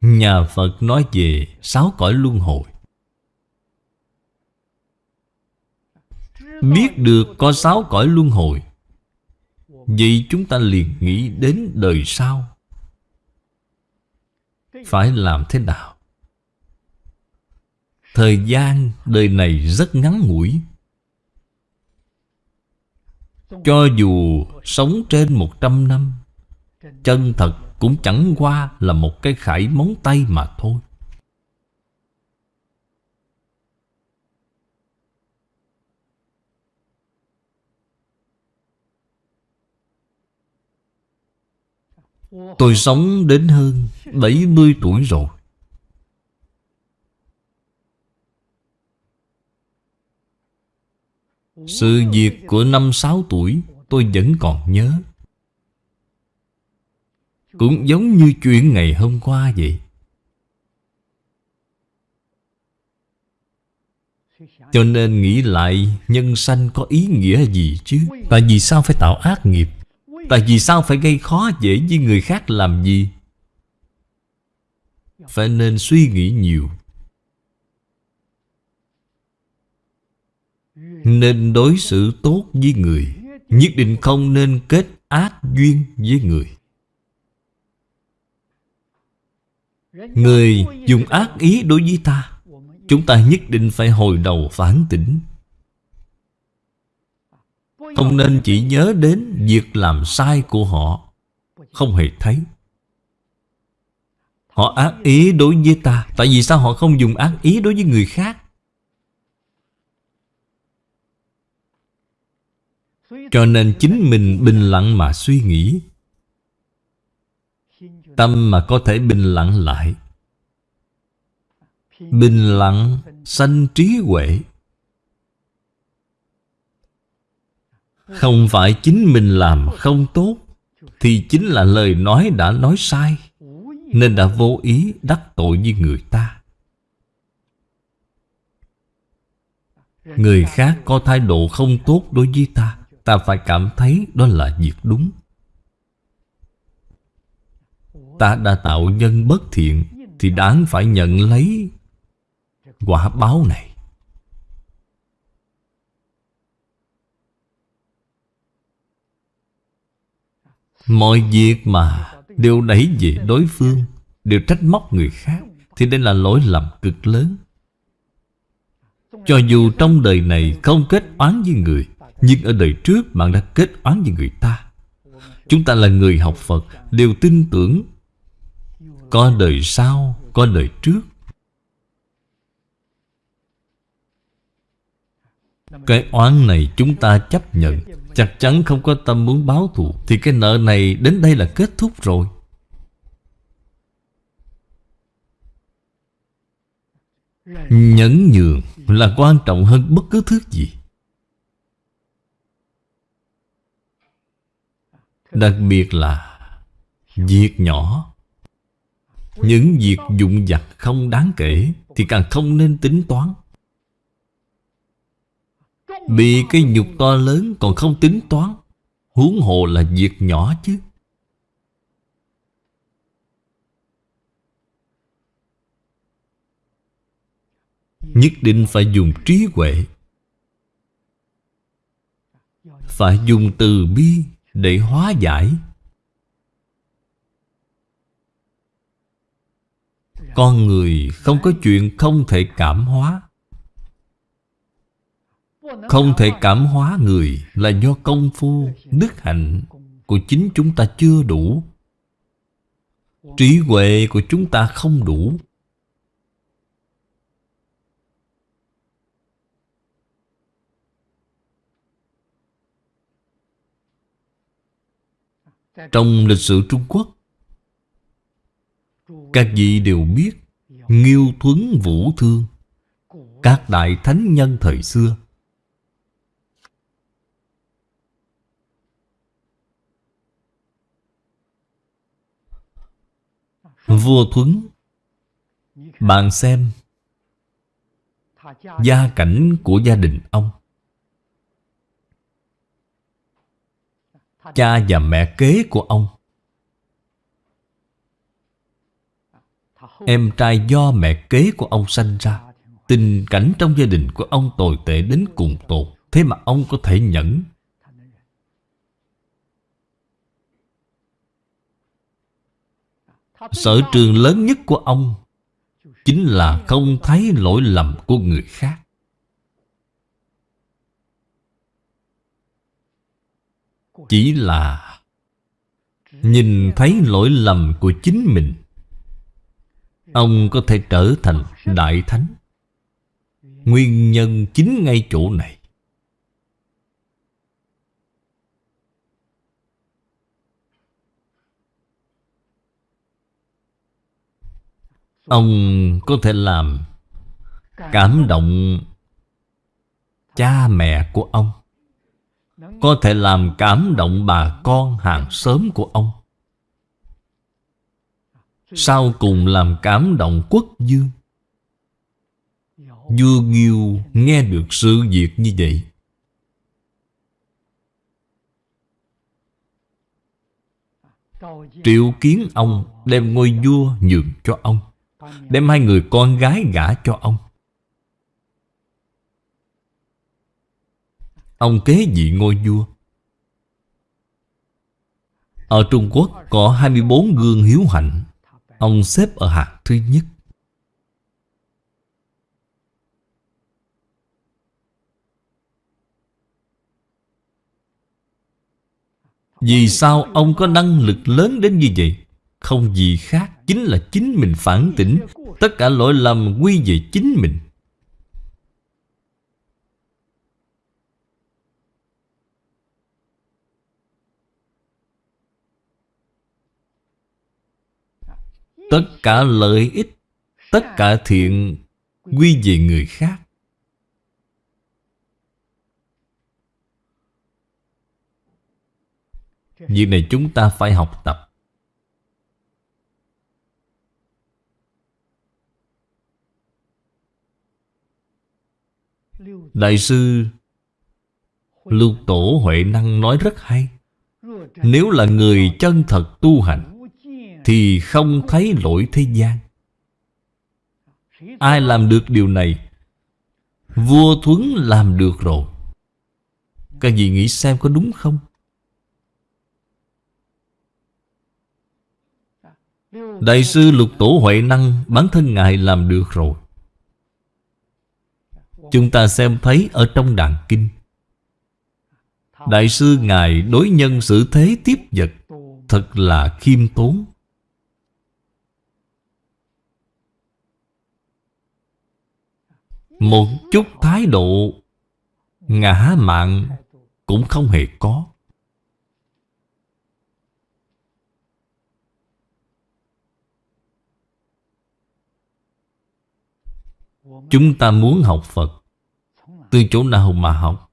Nhà Phật nói về sáu cõi luân hồi. Biết được có sáu cõi luân hồi Vậy chúng ta liền nghĩ đến đời sau. Phải làm thế nào? Thời gian đời này rất ngắn ngủi. Cho dù sống trên một trăm năm, Chân thật cũng chẳng qua là một cái khải móng tay mà thôi. Tôi sống đến hơn 70 tuổi rồi. Sự việc của năm sáu tuổi tôi vẫn còn nhớ. Cũng giống như chuyện ngày hôm qua vậy. Cho nên nghĩ lại, nhân sanh có ý nghĩa gì chứ? Tại vì sao phải tạo ác nghiệp? Tại vì sao phải gây khó dễ với người khác làm gì? Phải nên suy nghĩ nhiều. Nên đối xử tốt với người. Nhất định không nên kết ác duyên với người. Người dùng ác ý đối với ta, Chúng ta nhất định phải hồi đầu phản tỉnh. Không nên chỉ nhớ đến việc làm sai của họ. Không hề thấy. Họ ác ý đối với ta. Tại vì sao họ không dùng ác ý đối với người khác? Cho nên chính mình bình lặng mà suy nghĩ. Tâm mà có thể bình lặng lại. Bình lặng sanh trí huệ. Không phải chính mình làm không tốt, Thì chính là lời nói đã nói sai, Nên đã vô ý đắc tội với người ta. Người khác có thái độ không tốt đối với ta Ta phải cảm thấy đó là việc đúng. Ta đã tạo nhân bất thiện, Thì đáng phải nhận lấy Quả báo này. Mọi việc mà đều đẩy về đối phương Đều trách móc người khác Thì đây là lỗi lầm cực lớn. Cho dù trong đời này không kết oán với người Nhưng ở đời trước bạn đã kết oán với người ta. Chúng ta là người học Phật Đều tin tưởng Có đời sau, có đời trước. Cái oán này chúng ta chấp nhận Chắc chắn không có tâm muốn báo thù. Thì cái nợ này đến đây là kết thúc rồi. Nhẫn nhường là quan trọng hơn bất cứ thứ gì. Đặc biệt là Việc nhỏ. Những việc dụng vặt không đáng kể Thì càng không nên tính toán. Bị cái nhục to lớn còn không tính toán, Huống hồ là việc nhỏ chứ. Nhất định phải dùng trí huệ, Phải dùng từ bi để hóa giải. Con người không có chuyện không thể cảm hóa. Không thể cảm hóa người Là do công phu, đức hạnh Của chính chúng ta chưa đủ. Trí huệ của chúng ta không đủ. Trong lịch sử Trung Quốc Các vị đều biết Nghiêu Thuấn Vũ Thương Các đại thánh nhân thời xưa Vua Thuấn Bạn xem Gia cảnh của gia đình ông. Cha và mẹ kế của ông. Em trai do mẹ kế của ông sanh ra. Tình cảnh trong gia đình của ông tồi tệ đến cùng tột. Thế mà ông có thể nhẫn Sở trường lớn nhất của ông Chính là không thấy lỗi lầm của người khác. Chỉ là Nhìn thấy lỗi lầm của chính mình, Ông có thể trở thành Đại Thánh. Nguyên nhân chính ngay chỗ này Ông có thể làm Cảm động Cha mẹ của ông. Có thể làm cảm động bà con hàng xóm của ông. Sau cùng làm cảm động quốc dương. Vua Nghiêu nghe được sự việc như vậy. Triệu kiến ông đem ngôi vua nhường cho ông. Đem hai người con gái gả cho ông. Ông kế vị ngôi vua. Ở Trung Quốc có 24 gương hiếu hạnh. Ông xếp ở hạng thứ nhất. Vì sao ông có năng lực lớn đến như vậy? Không gì khác Chính là chính mình phản tỉnh. Tất cả lỗi lầm quy về chính mình. Tất cả lợi ích, Tất cả thiện Quy về người khác. Việc này chúng ta phải học tập. Đại sư Lưu Tổ Huệ Năng nói rất hay. Nếu là người chân thật tu hành, Thì không thấy lỗi thế gian. Ai làm được điều này? Vua Thuấn làm được rồi. Các vị nghĩ xem có đúng không? Đại sư Lục Tổ Huệ Năng, Bản thân Ngài làm được rồi. Chúng ta xem thấy ở trong đàn kinh. Đại sư Ngài đối nhân xử thế tiếp vật, Thật là khiêm tốn. Một chút thái độ, Ngã mạng Cũng không hề có. Chúng ta muốn học Phật Từ chỗ nào mà học?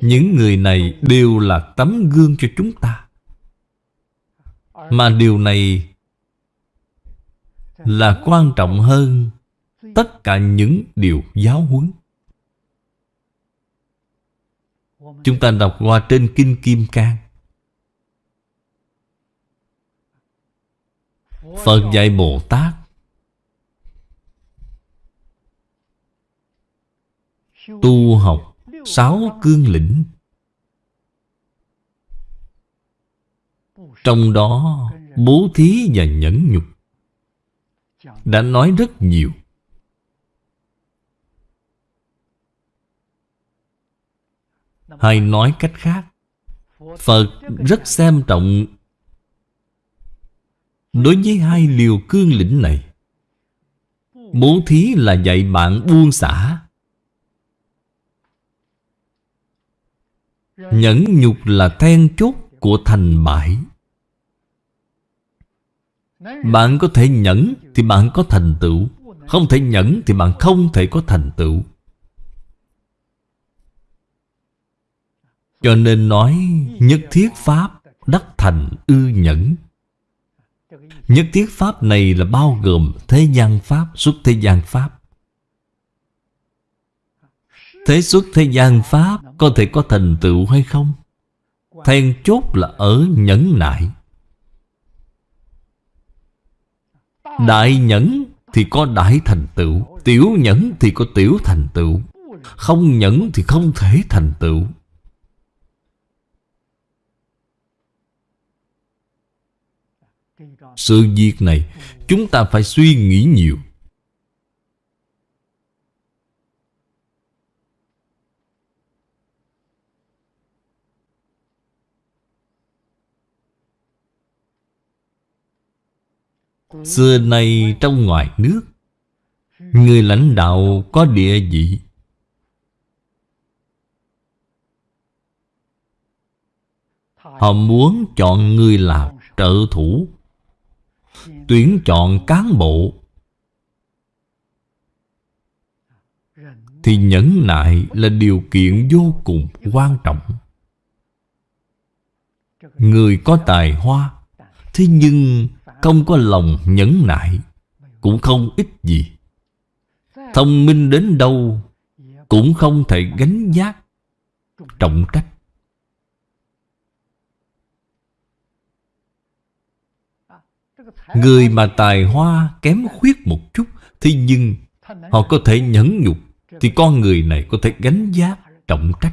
Những người này đều là tấm gương cho chúng ta. Mà điều này Là quan trọng hơn Tất cả những điều giáo huấn. Chúng ta đọc qua trên Kinh Kim Cang. Phật dạy Bồ Tát Tu học sáu cương lĩnh. Trong đó, Bố thí và nhẫn nhục Đã nói rất nhiều. Hay nói cách khác, Phật rất xem trọng Đối với hai liều cương lĩnh này. Bố thí là dạy bạn buông xả. Nhẫn nhục là then chốt của thành bại. Bạn có thể nhẫn thì bạn có thành tựu. Không thể nhẫn thì bạn không thể có thành tựu. Cho nên nói nhất thiết pháp đắc thành ư nhẫn. Nhất thiết pháp này là bao gồm thế gian pháp, xuất thế gian pháp. Thế xuất thế gian Pháp có thể có thành tựu hay không? Then chốt là ở nhẫn nại. Đại nhẫn thì có đại thành tựu, Tiểu nhẫn thì có tiểu thành tựu, Không nhẫn thì không thể thành tựu. Sự việc này, Chúng ta phải suy nghĩ nhiều. Xưa nay trong ngoài nước, Người lãnh đạo có địa vị. Họ muốn chọn người làm trợ thủ, Tuyển chọn cán bộ. Thì nhẫn nại là điều kiện vô cùng quan trọng. Người có tài hoa, Thế nhưng không có lòng nhẫn nại, Cũng không ít gì. Thông minh đến đâu, Cũng không thể gánh giác Trọng trách. Người mà tài hoa kém khuyết một chút Thế nhưng họ có thể nhẫn nhục, Thì con người này có thể gánh giác trọng trách.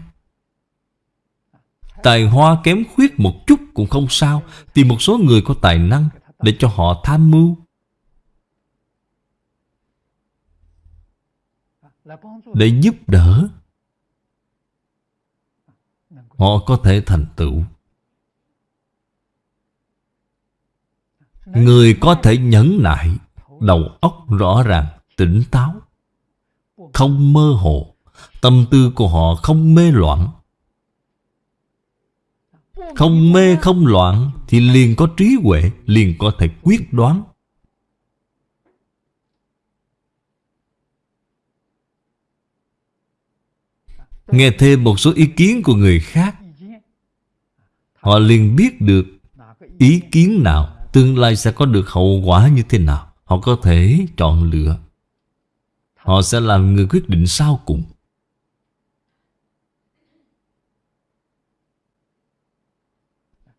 Tài hoa kém khuyết một chút cũng không sao, thì một số người có tài năng để cho họ tham mưu. Để giúp đỡ. Họ có thể thành tựu. Người có thể nhẫn nại Đầu óc rõ ràng, tỉnh táo. Không mơ hồ Tâm tư của họ không mê loạn không mê, không loạn Thì liền có trí huệ, Liền có thể quyết đoán. Nghe thêm một số ý kiến của người khác, Họ liền biết được Ý kiến nào, Tương lai sẽ có được hậu quả như thế nào. Họ có thể chọn lựa. Họ sẽ làm người quyết định sau cùng.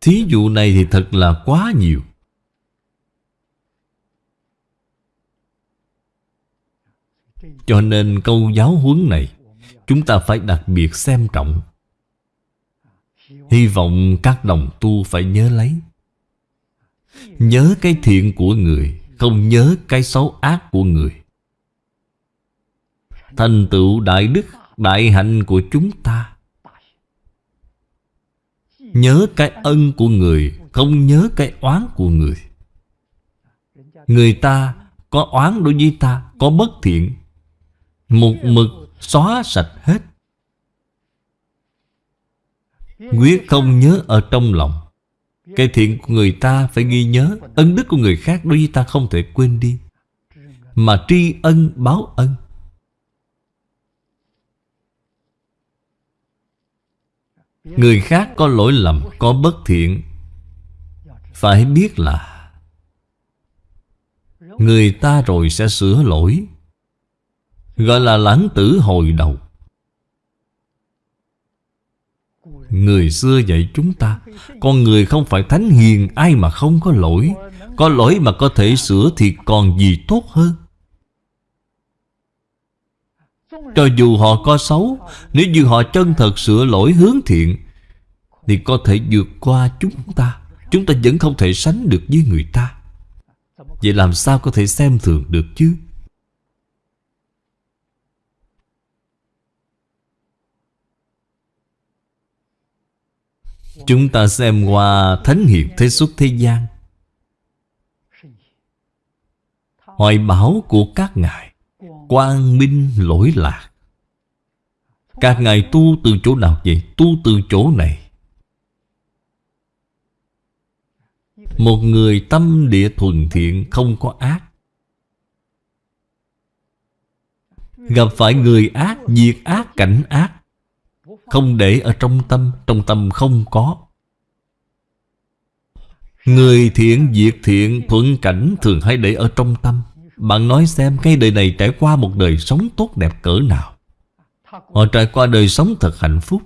Thí dụ này thì thật là quá nhiều. Cho nên câu giáo huấn này, Chúng ta phải đặc biệt xem trọng. Hy vọng các đồng tu phải nhớ lấy. Nhớ cái thiện của người, Không nhớ cái xấu ác của người. Thành tựu đại đức, Đại hạnh của chúng ta. Nhớ cái ân của người, Không nhớ cái oán của người. Người ta có oán đối với ta, Có bất thiện. Một mực xóa sạch hết. Quyết không nhớ ở trong lòng. Cái thiện của người ta phải ghi nhớ, Ân đức của người khác đối với ta không thể quên đi. Mà tri ân báo ân. Người khác có lỗi lầm, Có bất thiện. Phải biết là Người ta rồi sẽ sửa lỗi, Gọi là lãng tử hồi đầu. Người xưa dạy chúng ta, Con người không phải thánh hiền, Ai mà không có lỗi. Có lỗi mà có thể sửa thì còn gì tốt hơn? Cho dù họ có xấu, Nếu như họ chân thật sửa lỗi hướng thiện, Thì có thể vượt qua chúng ta. Chúng ta vẫn không thể sánh được với người ta. Vậy làm sao có thể xem thường được chứ? Chúng ta xem qua Thánh Hiền Thế xuất thế gian. Hoài bảo của các ngài. Quang minh lỗi lạc. Các ngài tu từ chỗ nào vậy? Tu từ chỗ này. Một người tâm địa thuần thiện không có ác. Gặp phải người ác, diệt ác, cảnh ác. Không để ở trong tâm, trong tâm không có. Người thiện, diệt thiện, thuận cảnh thường hay để ở trong tâm. Bạn nói xem cái đời này trải qua một đời sống tốt đẹp cỡ nào. Họ trải qua đời sống thật hạnh phúc.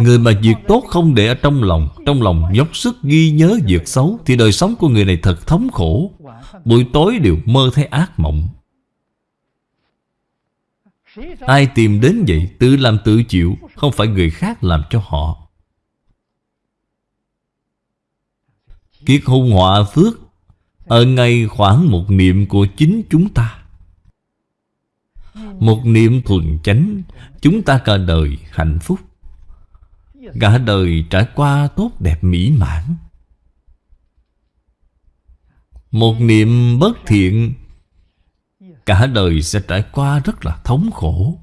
Người mà việc tốt không để ở trong lòng Trong lòng dốc sức ghi nhớ việc xấu, Thì đời sống của người này thật thống khổ. Buổi tối đều mơ thấy ác mộng. Ai tìm đến vậy, Tự làm tự chịu, Không phải người khác làm cho họ. Kiết hung họa phước, Ở ngay khoảng một niệm của chính chúng ta. Một niệm thuần chánh, Chúng ta cả đời hạnh phúc. Cả đời trải qua tốt đẹp mỹ mãn. Một niệm bất thiện, Cả đời sẽ trải qua rất là thống khổ.